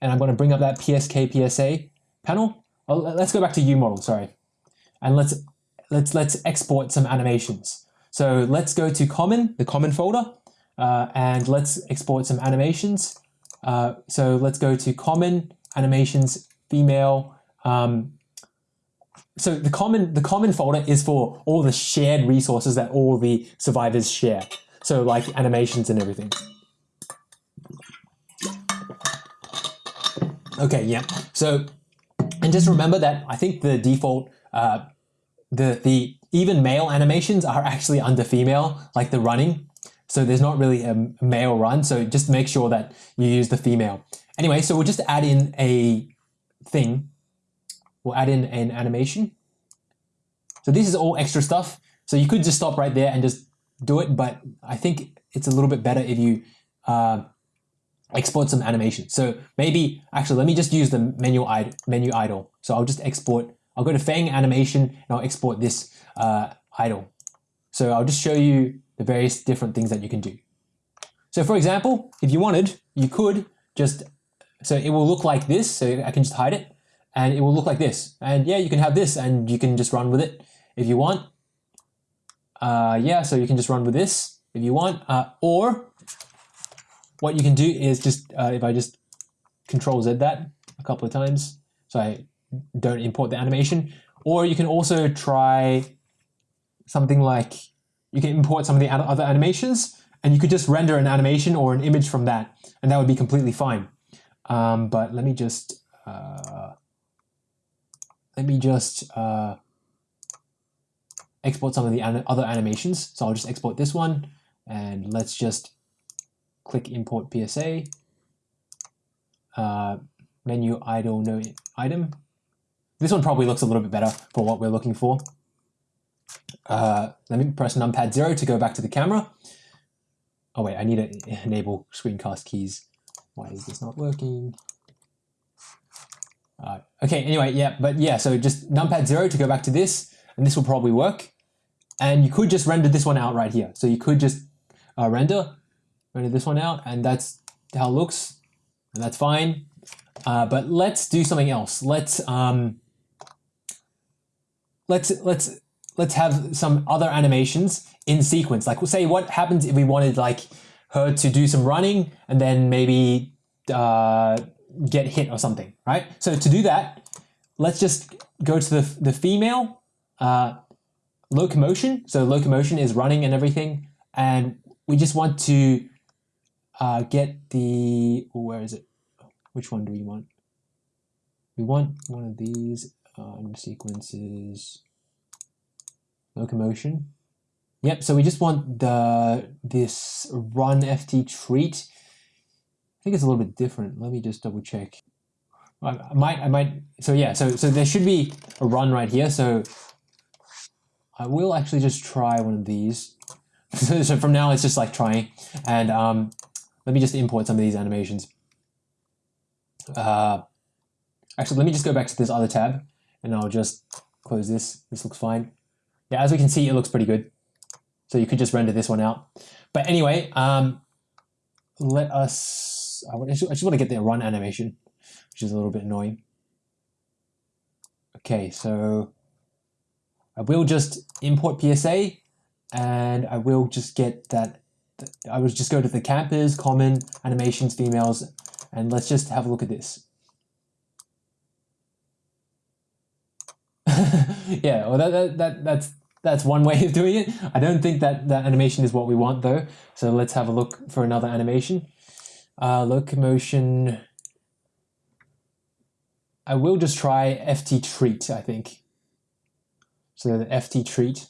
and I'm going to bring up that PSK PSA panel. Oh, let's go back to UModel, sorry. And let's, let's, let's export some animations. So let's go to common, the common folder, uh, and let's export some animations. Uh, so let's go to common animations female. Um, so the common the common folder is for all the shared resources that all the survivors share. So like animations and everything. Okay, yeah. So and just remember that I think the default uh, the the even male animations are actually under female, like the running. So there's not really a male run. So just make sure that you use the female. Anyway, so we'll just add in a thing, we'll add in an animation. So this is all extra stuff. So you could just stop right there and just do it, but I think it's a little bit better if you uh, export some animation. So maybe, actually, let me just use the menu, Id menu idle. So I'll just export, I'll go to Fang animation and I'll export this uh, idle. So I'll just show you the various different things that you can do. So for example, if you wanted, you could just so it will look like this. So I can just hide it and it will look like this. And yeah, you can have this and you can just run with it if you want. Uh, yeah, so you can just run with this if you want. Uh, or what you can do is just, uh, if I just control Z that a couple of times, so I don't import the animation. Or you can also try something like, you can import some of the other animations and you could just render an animation or an image from that and that would be completely fine. Um, but let me just uh, let me just uh, export some of the other animations. So I'll just export this one and let's just click import PSA. Uh, menu idle no item. This one probably looks a little bit better for what we're looking for. Uh, let me press numpad zero to go back to the camera. Oh wait, I need to enable screencast keys. Why is this not working? Uh, okay, anyway, yeah, but yeah, so just numpad zero to go back to this, and this will probably work. And you could just render this one out right here. So you could just uh, render, render this one out, and that's how it looks, and that's fine. Uh, but let's do something else. Let's um, let's let's let's have some other animations in sequence. Like, say, what happens if we wanted like her to do some running and then maybe uh, get hit or something, right? So to do that, let's just go to the, the female uh, locomotion. So locomotion is running and everything. And we just want to uh, get the, oh, where is it? Which one do we want? We want one of these um, sequences, locomotion. Yep, so we just want the this run ft treat. I think it's a little bit different. Let me just double check. I might, I might, so yeah, so, so there should be a run right here. So I will actually just try one of these. so, from now, it's just like trying. And um, let me just import some of these animations. Uh, actually, let me just go back to this other tab and I'll just close this. This looks fine. yeah, as we can see, it looks pretty good. So you could just render this one out. But anyway, um, let us, I just, I just want to get the run animation, which is a little bit annoying. Okay, so I will just import PSA and I will just get that, I will just go to the campers, common, animations, females, and let's just have a look at this. yeah, well that, that, that, that's that's one way of doing it. I don't think that that animation is what we want though. So let's have a look for another animation. Uh, locomotion. I will just try FT treat, I think. So the FT treat.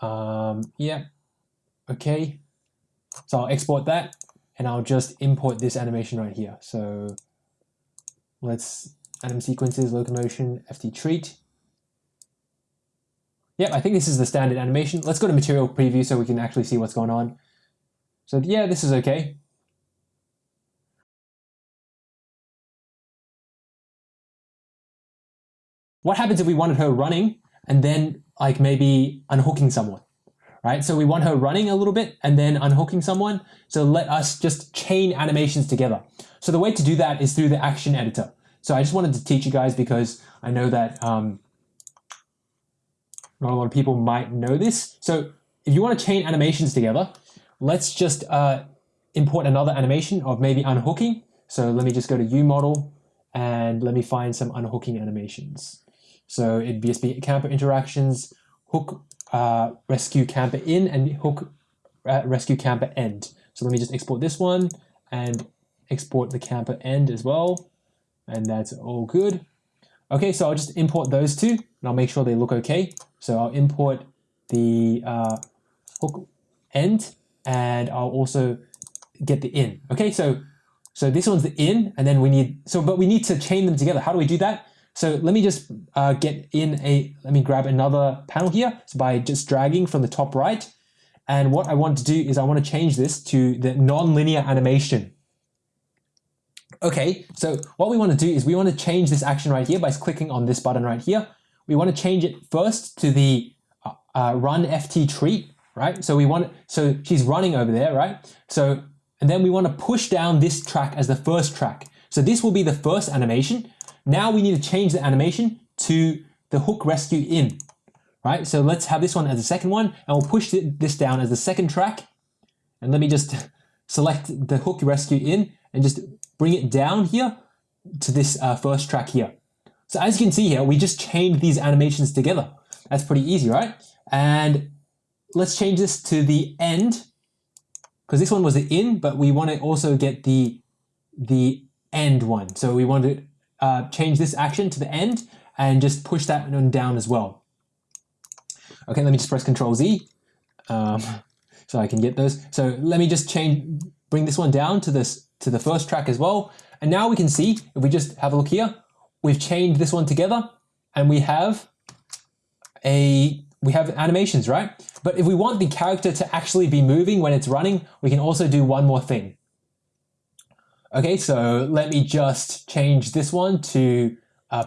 Um, yeah, okay. So I'll export that and I'll just import this animation right here. So let's anim sequences, locomotion, FT treat. Yep, I think this is the standard animation. Let's go to material preview so we can actually see what's going on. So yeah, this is okay. What happens if we wanted her running and then like maybe unhooking someone, right? So we want her running a little bit and then unhooking someone. So let us just chain animations together. So the way to do that is through the action editor. So I just wanted to teach you guys because I know that um, not a lot of people might know this. So if you want to chain animations together, let's just uh, import another animation of maybe unhooking. So let me just go to UModel and let me find some unhooking animations. So it'd be camper interactions, hook uh, rescue camper in and hook uh, rescue camper end. So let me just export this one and export the camper end as well. And that's all good. Okay, so I'll just import those two and I'll make sure they look okay. So I'll import the uh, hook end and I'll also get the in. Okay, so so this one's the in and then we need, so but we need to chain them together. How do we do that? So let me just uh, get in a, let me grab another panel here so by just dragging from the top right. And what I want to do is I want to change this to the non-linear animation. Okay, so what we want to do is we want to change this action right here by clicking on this button right here we want to change it first to the uh, uh run ft treat, right? So we want, so she's running over there, right? So, and then we want to push down this track as the first track. So this will be the first animation. Now we need to change the animation to the hook rescue in, right? So let's have this one as the second one and we'll push this down as the second track. And let me just select the hook rescue in and just bring it down here to this uh, first track here. So as you can see here, we just chained these animations together. That's pretty easy, right? And let's change this to the end because this one was the in, but we want to also get the, the end one. So we want to uh, change this action to the end and just push that one down as well. Okay, let me just press Control Z um, so I can get those. So let me just change, bring this one down to this to the first track as well. And now we can see, if we just have a look here, we've chained this one together and we have a we have animations, right? But if we want the character to actually be moving when it's running, we can also do one more thing. Okay, so let me just change this one to uh,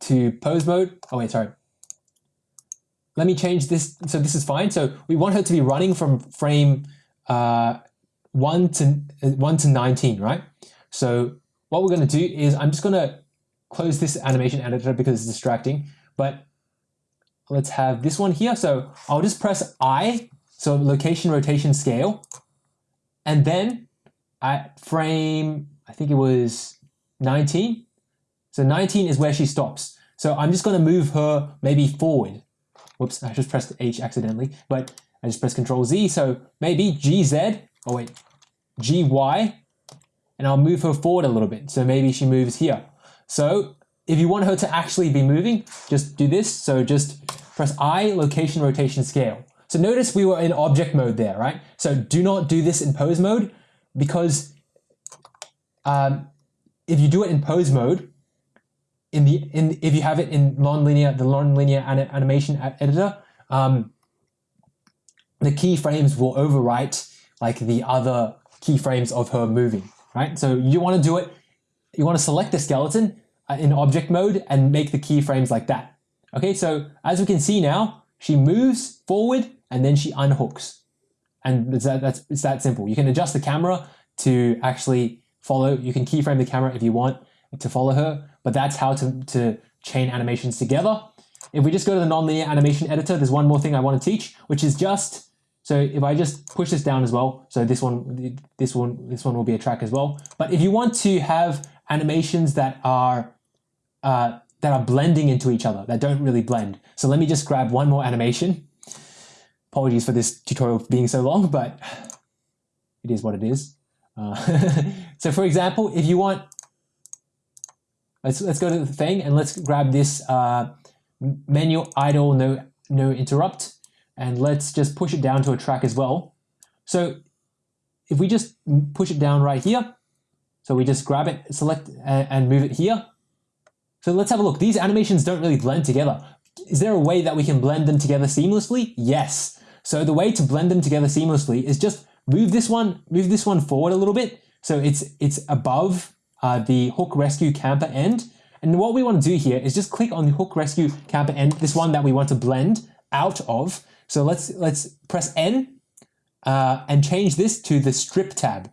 to pose mode. Oh wait, sorry. Let me change this. So this is fine. So we want her to be running from frame uh, one to uh, one to 19, right? So what we're going to do is I'm just going to close this animation editor because it's distracting, but let's have this one here. So I'll just press I, so location, rotation, scale, and then at frame, I think it was 19. So 19 is where she stops. So I'm just going to move her maybe forward. Whoops, I just pressed H accidentally, but I just press Control Z. So maybe GZ, oh wait, GY, and I'll move her forward a little bit. So maybe she moves here. So if you want her to actually be moving, just do this. So just press I, location, rotation, scale. So notice we were in object mode there, right? So do not do this in pose mode because um, if you do it in pose mode, in the in if you have it in non-linear, the non-linear animation editor, um, the keyframes will overwrite like the other keyframes of her moving, right? So you want to do it you want to select the skeleton uh, in object mode and make the keyframes like that. Okay, so as we can see now, she moves forward and then she unhooks. And it's that, that's, it's that simple. You can adjust the camera to actually follow. You can keyframe the camera if you want to follow her, but that's how to, to chain animations together. If we just go to the nonlinear animation editor, there's one more thing I want to teach, which is just, so if I just push this down as well, so this one, this one, this one will be a track as well. But if you want to have animations that are, uh, that are blending into each other, that don't really blend. So let me just grab one more animation. Apologies for this tutorial being so long, but it is what it is. Uh, so for example, if you want, let's, let's go to the thing and let's grab this uh, menu idle no, no interrupt and let's just push it down to a track as well. So if we just push it down right here, so we just grab it, select and move it here. So let's have a look. These animations don't really blend together. Is there a way that we can blend them together seamlessly? Yes. So the way to blend them together seamlessly is just move this one, move this one forward a little bit. So it's, it's above uh, the hook rescue camper end. And what we want to do here is just click on the hook rescue camper end, this one that we want to blend out of. So let's, let's press N uh, and change this to the strip tab.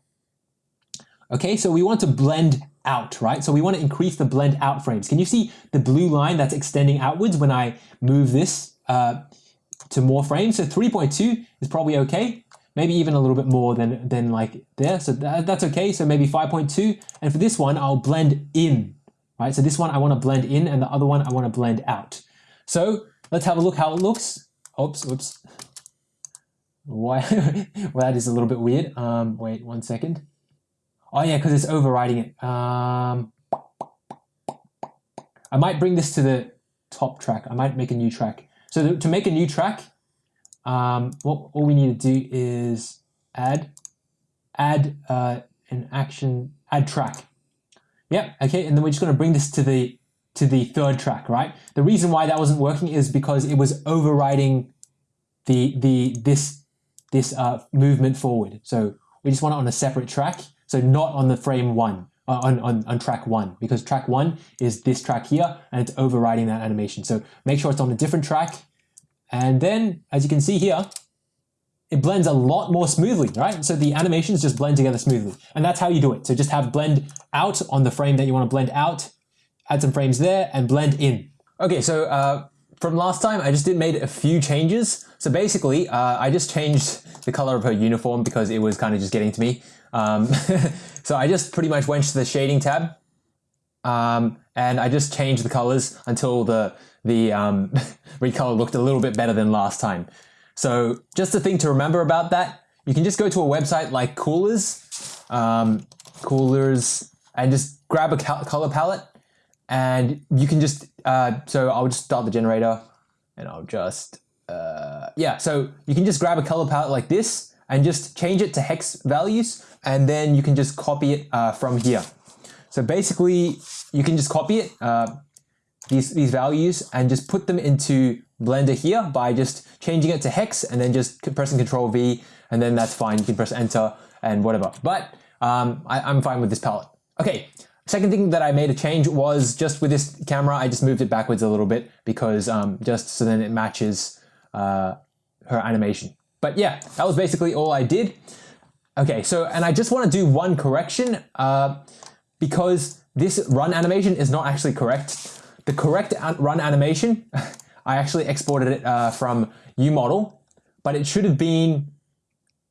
Okay, so we want to blend out, right? So we want to increase the blend out frames. Can you see the blue line that's extending outwards when I move this uh, to more frames? So 3.2 is probably okay. Maybe even a little bit more than, than like there. So that, that's okay. So maybe 5.2. And for this one, I'll blend in, right? So this one I want to blend in and the other one I want to blend out. So let's have a look how it looks. Oops, oops. Why? well, that is a little bit weird. Um, wait one second. Oh yeah, because it's overriding it. Um, I might bring this to the top track. I might make a new track. So to make a new track, um, what all we need to do is add, add uh, an action, add track. Yep. Okay, and then we're just going to bring this to the to the third track, right? The reason why that wasn't working is because it was overriding the the this this uh, movement forward. So we just want it on a separate track. So not on the frame one, uh, on, on, on track one, because track one is this track here and it's overriding that animation. So make sure it's on a different track. And then as you can see here, it blends a lot more smoothly, right? So the animations just blend together smoothly. And that's how you do it. So just have blend out on the frame that you want to blend out, add some frames there and blend in. Okay, so uh, from last time, I just did made a few changes. So basically, uh, I just changed the color of her uniform because it was kind of just getting to me. Um, so I just pretty much went to the shading tab um, and I just changed the colors until the, the um, recolor looked a little bit better than last time. So just a thing to remember about that, you can just go to a website like Coolers, um, Coolors, and just grab a color palette and you can just, uh, so I'll just start the generator and I'll just, uh, yeah, so you can just grab a color palette like this and just change it to hex values and then you can just copy it uh, from here. So basically, you can just copy it, uh, these, these values, and just put them into Blender here by just changing it to hex and then just pressing Control V, and then that's fine. You can press Enter and whatever. But um, I, I'm fine with this palette. Okay, Second thing that I made a change was just with this camera, I just moved it backwards a little bit because um, just so then it matches uh, her animation. But yeah, that was basically all I did. Okay, so, and I just want to do one correction uh, because this run animation is not actually correct. The correct run animation, I actually exported it uh, from UModel, but it should have been,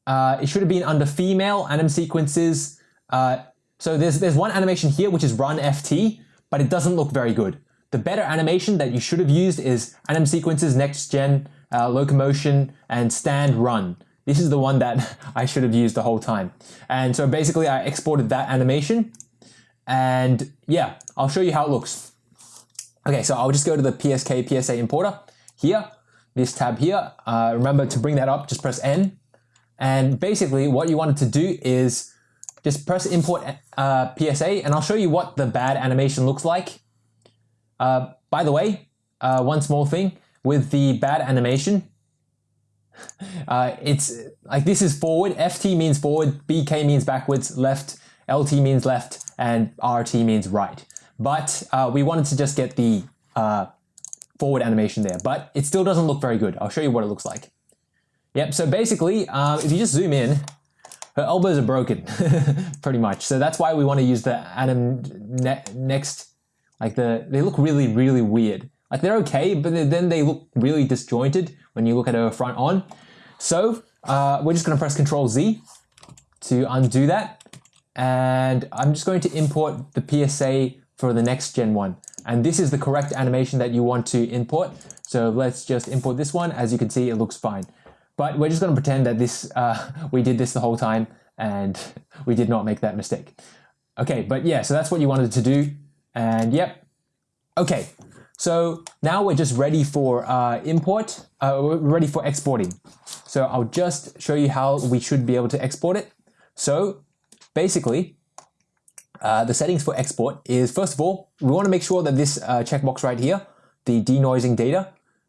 uh, it should have been under female anim sequences. Uh, so there's, there's one animation here, which is run FT, but it doesn't look very good. The better animation that you should have used is anim sequences, next gen, uh, locomotion, and stand run. This is the one that I should have used the whole time. And so basically I exported that animation and yeah, I'll show you how it looks. Okay, so I'll just go to the PSK PSA importer here, this tab here. Uh, remember to bring that up, just press N. And basically what you wanted to do is just press import uh, PSA and I'll show you what the bad animation looks like. Uh, by the way, uh, one small thing with the bad animation, uh, it's like this is forward, FT means forward, BK means backwards, left, LT means left, and RT means right. But uh, we wanted to just get the uh, forward animation there, but it still doesn't look very good. I'll show you what it looks like. Yep, so basically, if you just zoom in, her elbows are broken, pretty much. So that's why we want to use the anim ne next, like the, they look really, really weird. Like they're okay, but then they look really disjointed when you look at her front on. So uh, we're just going to press Control Z to undo that. And I'm just going to import the PSA for the next Gen 1. And this is the correct animation that you want to import. So let's just import this one. As you can see, it looks fine. But we're just going to pretend that this uh, we did this the whole time and we did not make that mistake. Okay, but yeah, so that's what you wanted to do. And yep. Okay, so now we're just ready for uh, import, uh, we're ready for exporting. So I'll just show you how we should be able to export it. So basically, uh, the settings for export is first of all, we want to make sure that this uh, checkbox right here, the denoising data.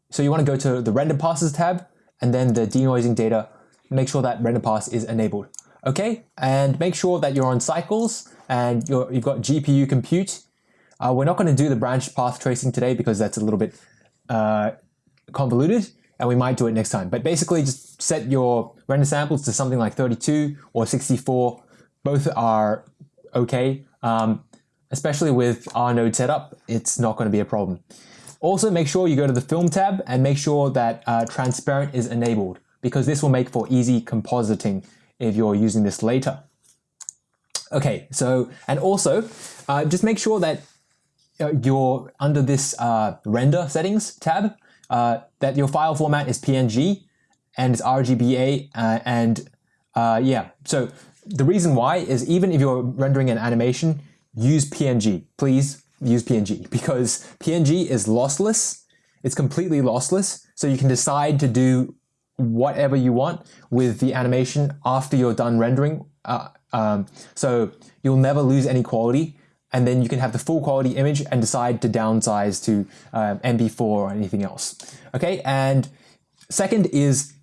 So you want to go to the render passes tab and then the denoising data, make sure that render pass is enabled. Okay, and make sure that you're on cycles and you have got GPU compute. Uh, we're not going to do the branch path tracing today because that's a little bit uh, convoluted and we might do it next time. But basically just set your render samples to something like 32 or 64. Both are okay. Um, especially with our node setup, it's not going to be a problem. Also make sure you go to the film tab and make sure that uh, transparent is enabled because this will make for easy compositing if you're using this later. Okay, so, and also uh, just make sure that uh, you're under this uh, render settings tab, uh, that your file format is PNG and it's RGBA and yeah, so the reason why is even if you're rendering an animation, use PNG. Please use PNG because PNG is lossless. It's completely lossless. So you can decide to do whatever you want with the animation after you're done rendering. Uh, um, so you'll never lose any quality. And then you can have the full quality image and decide to downsize to um, MP4 or anything else. Okay, and second is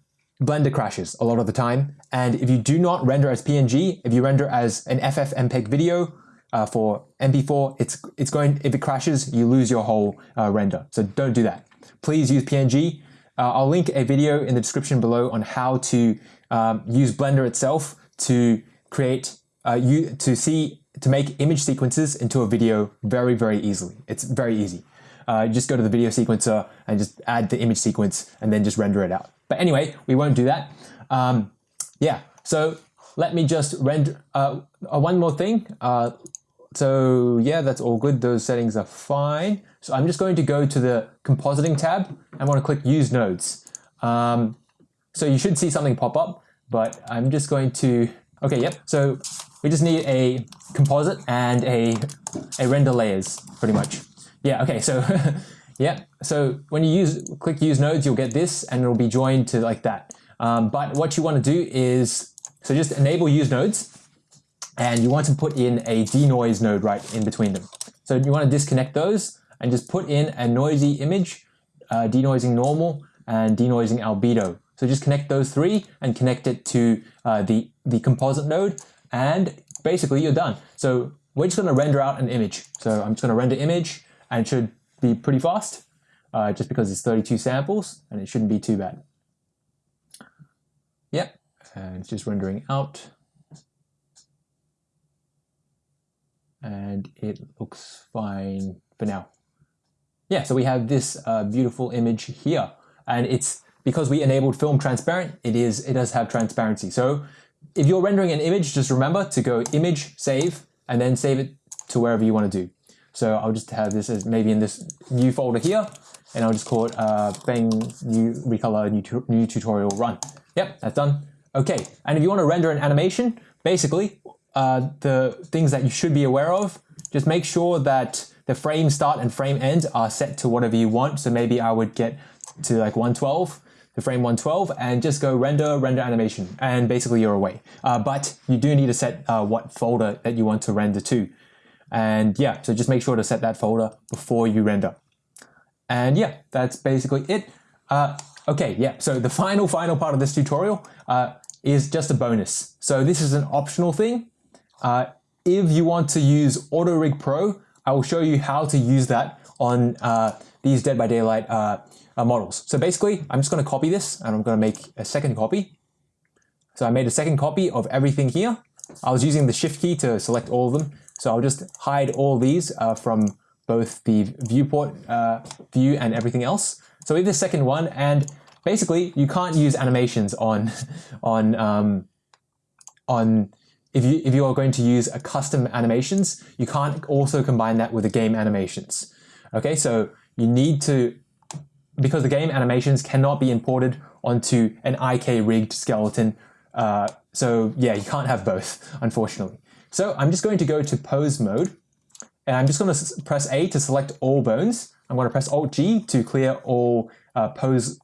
Blender crashes a lot of the time. And if you do not render as PNG, if you render as an FFmpeg video, uh, for MP4, it's it's going if it crashes, you lose your whole uh, render. So don't do that. Please use PNG. Uh, I'll link a video in the description below on how to um, use Blender itself to create uh, you to see to make image sequences into a video very very easily. It's very easy. Uh, just go to the video sequencer and just add the image sequence and then just render it out. But anyway, we won't do that. Um, yeah, so let me just render uh, one more thing. Uh, so yeah, that's all good. Those settings are fine. So I'm just going to go to the compositing tab. I want to click use nodes. Um, so you should see something pop up, but I'm just going to, okay, yep. So we just need a composite and a, a render layers pretty much. Yeah, okay, so yeah. So when you use click use nodes, you'll get this and it'll be joined to like that. Um, but what you want to do is, so just enable use nodes and you want to put in a denoise node right in between them. So you want to disconnect those and just put in a noisy image, uh, denoising normal and denoising albedo. So just connect those three and connect it to uh, the, the composite node and basically you're done. So we're just going to render out an image. So I'm just going to render image and it should be pretty fast uh, just because it's 32 samples and it shouldn't be too bad. Yep, and it's just rendering out. And it looks fine for now. Yeah, so we have this uh, beautiful image here and it's because we enabled film transparent, it is it does have transparency. So if you're rendering an image, just remember to go image, save, and then save it to wherever you want to do. So I'll just have this as maybe in this new folder here, and I'll just call it uh, Bang New Recolor new, new Tutorial Run. Yep, that's done. Okay, and if you want to render an animation, basically uh, the things that you should be aware of. Just make sure that the frame start and frame end are set to whatever you want. So maybe I would get to like 112, the frame 112, and just go render, render animation, and basically you're away. Uh, but you do need to set uh, what folder that you want to render to. And yeah, so just make sure to set that folder before you render. And yeah, that's basically it. Uh, okay, yeah, so the final, final part of this tutorial uh, is just a bonus. So this is an optional thing. Uh, if you want to use AutoRig Pro, I will show you how to use that on uh, these Dead by Daylight uh, uh, models. So basically, I'm just going to copy this and I'm going to make a second copy. So I made a second copy of everything here. I was using the shift key to select all of them. So I'll just hide all these uh, from both the viewport uh, view and everything else. So we have the second one and basically you can't use animations on, on, um, on if you, if you are going to use a custom animations, you can't also combine that with the game animations. Okay, so you need to, because the game animations cannot be imported onto an IK rigged skeleton. Uh, so yeah, you can't have both, unfortunately. So I'm just going to go to pose mode and I'm just going to press A to select all bones. I'm going to press Alt G to clear all uh, pose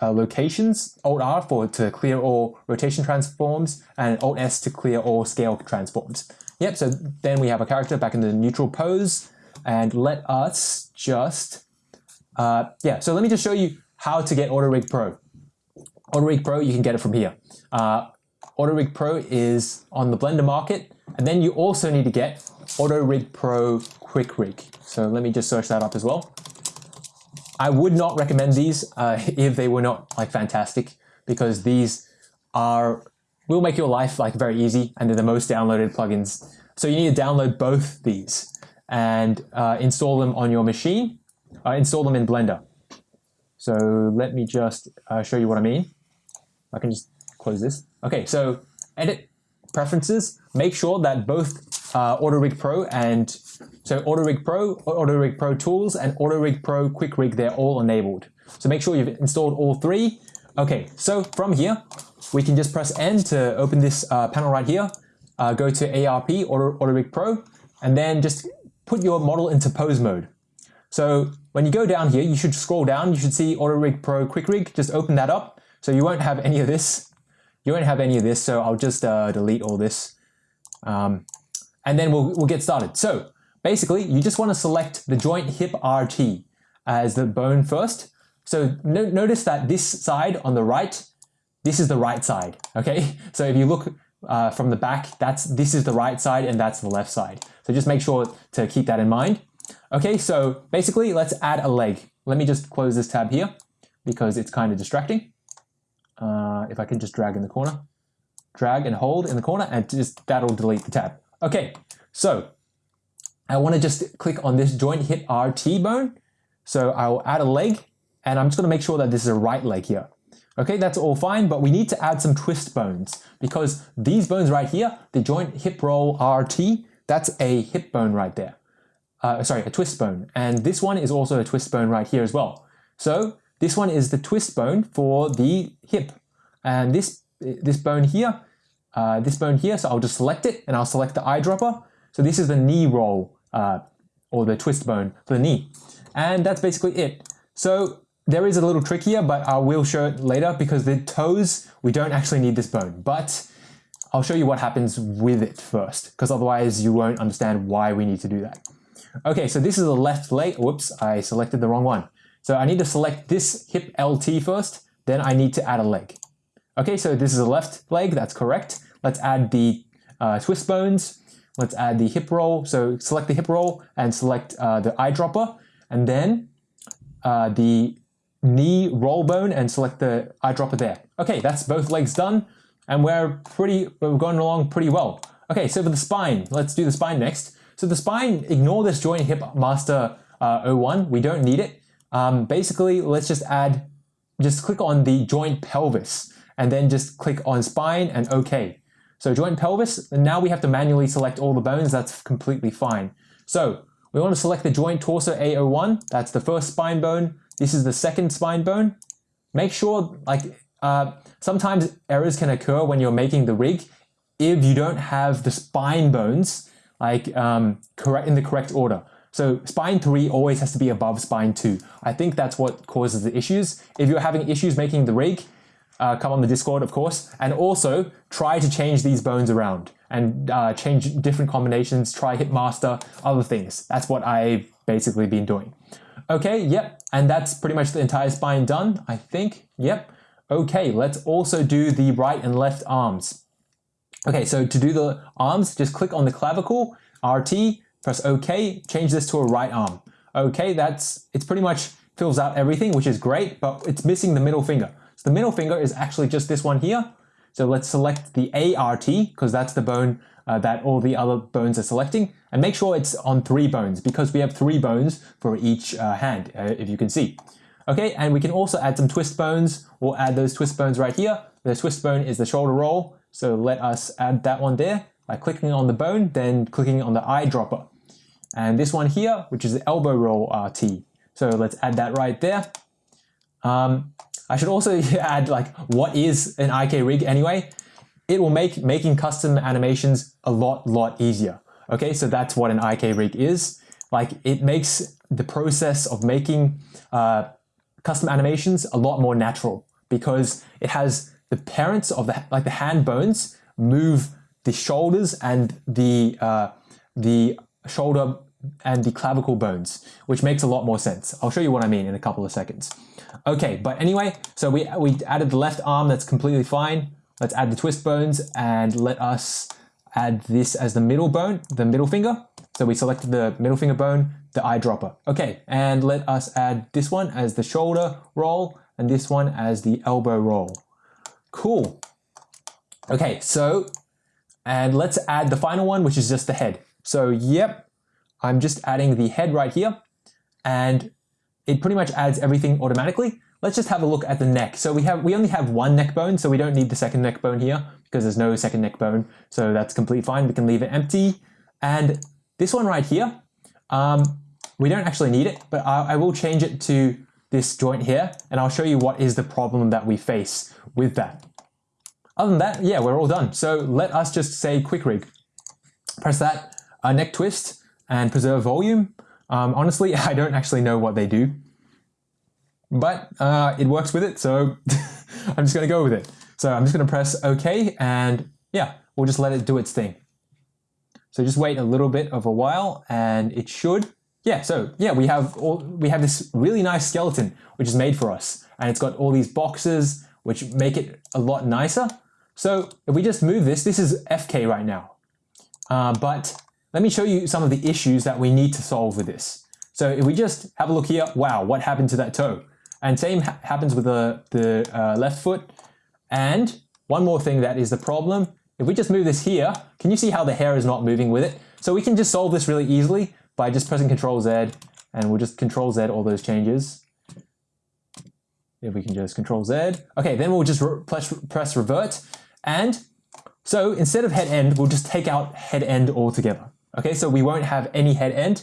uh, locations, Alt R for to clear all rotation transforms, and Alt S to clear all scale transforms. Yep, so then we have a character back in the neutral pose, and let us just, uh, yeah, so let me just show you how to get AutoRig Pro. AutoRig Pro, you can get it from here. Uh, AutoRig Pro is on the Blender market, and then you also need to get AutoRig Pro Quick Rig. So let me just search that up as well. I would not recommend these uh, if they were not like fantastic because these are will make your life like very easy and they're the most downloaded plugins. So you need to download both these and uh, install them on your machine, uh, install them in Blender. So let me just uh, show you what I mean. I can just close this. Okay, so edit preferences, make sure that both uh, AutoRig Pro and so AutoRig Pro, AutoRig Pro Tools, and AutoRig Pro Quick Rig, they're all enabled. So make sure you've installed all three. Okay, so from here, we can just press N to open this uh, panel right here, uh, go to ARP, Auto, AutoRig Pro, and then just put your model into pose mode. So when you go down here, you should scroll down, you should see AutoRig Pro Quick Rig, just open that up. So you won't have any of this. You won't have any of this, so I'll just uh, delete all this. Um, and then we'll, we'll get started. So basically, you just want to select the joint hip RT as the bone first. So no, notice that this side on the right, this is the right side, okay? So if you look uh, from the back, that's this is the right side and that's the left side. So just make sure to keep that in mind. Okay, so basically let's add a leg. Let me just close this tab here because it's kind of distracting. Uh, if I can just drag in the corner, drag and hold in the corner and just that'll delete the tab. Okay, so I want to just click on this joint hip RT bone. So I'll add a leg and I'm just going to make sure that this is a right leg here. Okay, that's all fine, but we need to add some twist bones because these bones right here, the joint hip roll RT, that's a hip bone right there. Uh, sorry, a twist bone. And this one is also a twist bone right here as well. So this one is the twist bone for the hip. And this, this bone here uh, this bone here, so I'll just select it and I'll select the eyedropper. So this is the knee roll uh, or the twist bone for the knee. And that's basically it. So there is a little trick here, but I will show it later because the toes, we don't actually need this bone, but I'll show you what happens with it first because otherwise you won't understand why we need to do that. Okay, so this is the left leg. Whoops, I selected the wrong one. So I need to select this hip LT first, then I need to add a leg. Okay, so this is the left leg, that's correct. Let's add the uh, twist bones. Let's add the hip roll. So select the hip roll and select uh, the eyedropper. And then uh, the knee roll bone and select the eyedropper there. Okay, that's both legs done. And we're pretty, we're going along pretty well. Okay, so for the spine, let's do the spine next. So the spine, ignore this joint hip master uh, 01. We don't need it. Um, basically, let's just add, just click on the joint pelvis and then just click on spine and OK. So joint pelvis, and now we have to manually select all the bones, that's completely fine. So we want to select the joint torso A01, that's the first spine bone. This is the second spine bone. Make sure, like, uh, sometimes errors can occur when you're making the rig if you don't have the spine bones like um, correct in the correct order. So spine 3 always has to be above spine 2. I think that's what causes the issues. If you're having issues making the rig, uh, come on the Discord, of course, and also try to change these bones around and uh, change different combinations, try hip master, other things. That's what I've basically been doing. Okay, yep, and that's pretty much the entire spine done, I think. Yep. Okay, let's also do the right and left arms. Okay, so to do the arms, just click on the clavicle, RT, press OK, change this to a right arm. Okay, that's it's pretty much fills out everything, which is great, but it's missing the middle finger. So the middle finger is actually just this one here. So let's select the ART because that's the bone uh, that all the other bones are selecting and make sure it's on three bones because we have three bones for each uh, hand, uh, if you can see. Okay, and we can also add some twist bones. We'll add those twist bones right here. The twist bone is the shoulder roll. So let us add that one there by clicking on the bone, then clicking on the eyedropper. And this one here, which is the elbow roll RT. So let's add that right there. Um, I should also add like what is an IK rig anyway? It will make making custom animations a lot, lot easier. Okay, so that's what an IK rig is. Like it makes the process of making uh, custom animations a lot more natural because it has the parents of the like the hand bones move the shoulders and the uh, the shoulder and the clavicle bones, which makes a lot more sense. I'll show you what I mean in a couple of seconds. Okay, but anyway, so we, we added the left arm, that's completely fine. Let's add the twist bones and let us add this as the middle bone, the middle finger. So we selected the middle finger bone, the eyedropper. Okay, and let us add this one as the shoulder roll and this one as the elbow roll. Cool. Okay, so, and let's add the final one, which is just the head. So, yep, I'm just adding the head right here and it pretty much adds everything automatically. Let's just have a look at the neck. So we have we only have one neck bone, so we don't need the second neck bone here because there's no second neck bone. So that's completely fine. We can leave it empty. And this one right here, um, we don't actually need it, but I, I will change it to this joint here, and I'll show you what is the problem that we face with that. Other than that, yeah, we're all done. So let us just say quick rig. Press that, uh, neck twist, and preserve volume. Um, honestly, I don't actually know what they do, but uh, it works with it, so I'm just going to go with it. So I'm just going to press OK, and yeah, we'll just let it do its thing. So just wait a little bit of a while, and it should. Yeah, so yeah, we have all, we have this really nice skeleton which is made for us, and it's got all these boxes which make it a lot nicer. So if we just move this, this is FK right now, uh, but let me show you some of the issues that we need to solve with this. So if we just have a look here, wow, what happened to that toe? And same ha happens with the, the uh, left foot. And one more thing that is the problem, if we just move this here, can you see how the hair is not moving with it? So we can just solve this really easily by just pressing Control Z and we'll just Control Z all those changes. If we can just Control Z. Okay, then we'll just press, press revert. And so instead of head end, we'll just take out head end altogether. Okay, so we won't have any head end.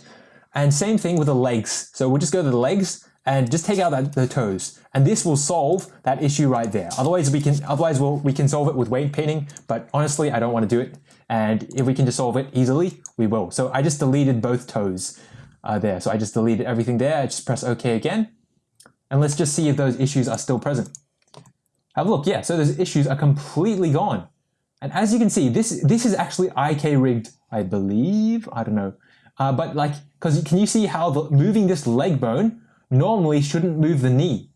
And same thing with the legs. So we'll just go to the legs and just take out that, the toes. And this will solve that issue right there. Otherwise we can otherwise we'll, we can solve it with weight painting, but honestly I don't want to do it. And if we can just solve it easily, we will. So I just deleted both toes uh, there. So I just deleted everything there. I just press OK again. And let's just see if those issues are still present. Have a look. Yeah, so those issues are completely gone. And as you can see, this, this is actually IK rigged I believe. I don't know. Uh, but like, because can you see how the, moving this leg bone normally shouldn't move the knee?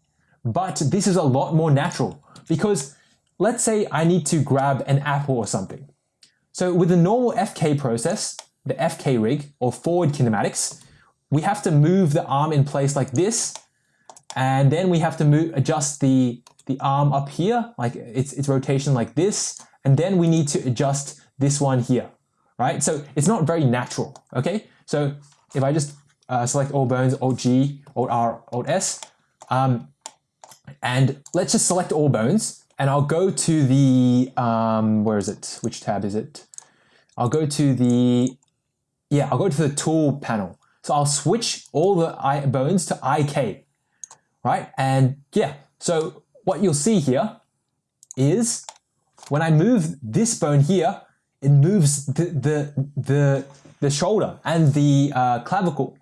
But this is a lot more natural because let's say I need to grab an apple or something. So with the normal FK process, the FK rig or forward kinematics, we have to move the arm in place like this. And then we have to move, adjust the, the arm up here, like its, its rotation like this. And then we need to adjust this one here right? So it's not very natural, okay? So if I just uh, select all bones, Alt G, Alt R, Alt S, um, and let's just select all bones, and I'll go to the, um, where is it? Which tab is it? I'll go to the, yeah, I'll go to the tool panel. So I'll switch all the bones to IK, right? And yeah, so what you'll see here is when I move this bone here, it moves the the the, the shoulder and the uh, clavicle.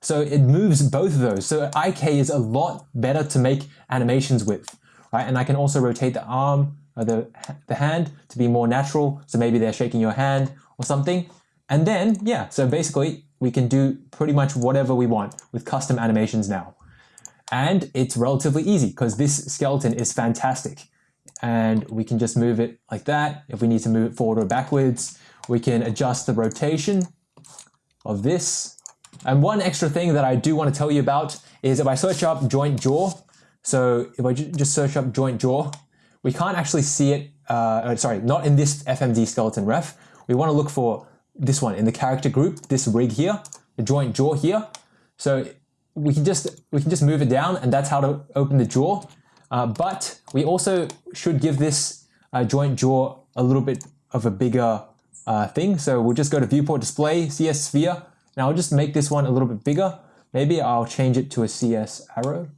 So it moves both of those. So IK is a lot better to make animations with, right? And I can also rotate the arm or the, the hand to be more natural. So maybe they're shaking your hand or something. And then, yeah, so basically we can do pretty much whatever we want with custom animations now. And it's relatively easy because this skeleton is fantastic and we can just move it like that. If we need to move it forward or backwards, we can adjust the rotation of this And one extra thing that I do want to tell you about is if I search up joint jaw, so if I just search up joint jaw, we can't actually see it, uh, sorry, not in this FMD skeleton ref. We want to look for this one in the character group, this rig here, the joint jaw here. So we can just we can just move it down and that's how to open the jaw. Uh, but we also should give this uh, joint jaw a little bit of a bigger uh, thing. So we'll just go to viewport display, CS sphere, and I'll just make this one a little bit bigger. Maybe I'll change it to a CS arrow.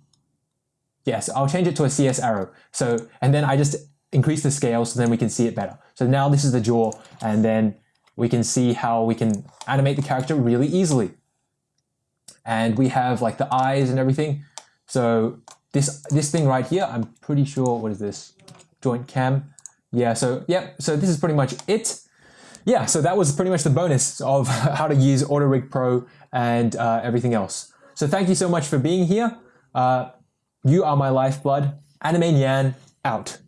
Yes, I'll change it to a CS arrow. So, and then I just increase the scale so then we can see it better. So now this is the jaw and then we can see how we can animate the character really easily. And we have like the eyes and everything. So this, this thing right here, I'm pretty sure, what is this? Joint cam. Yeah, so, yeah, so this is pretty much it. Yeah, so that was pretty much the bonus of how to use AutoRig Pro and uh, everything else. So thank you so much for being here. Uh, you are my lifeblood. Anime Nyan out.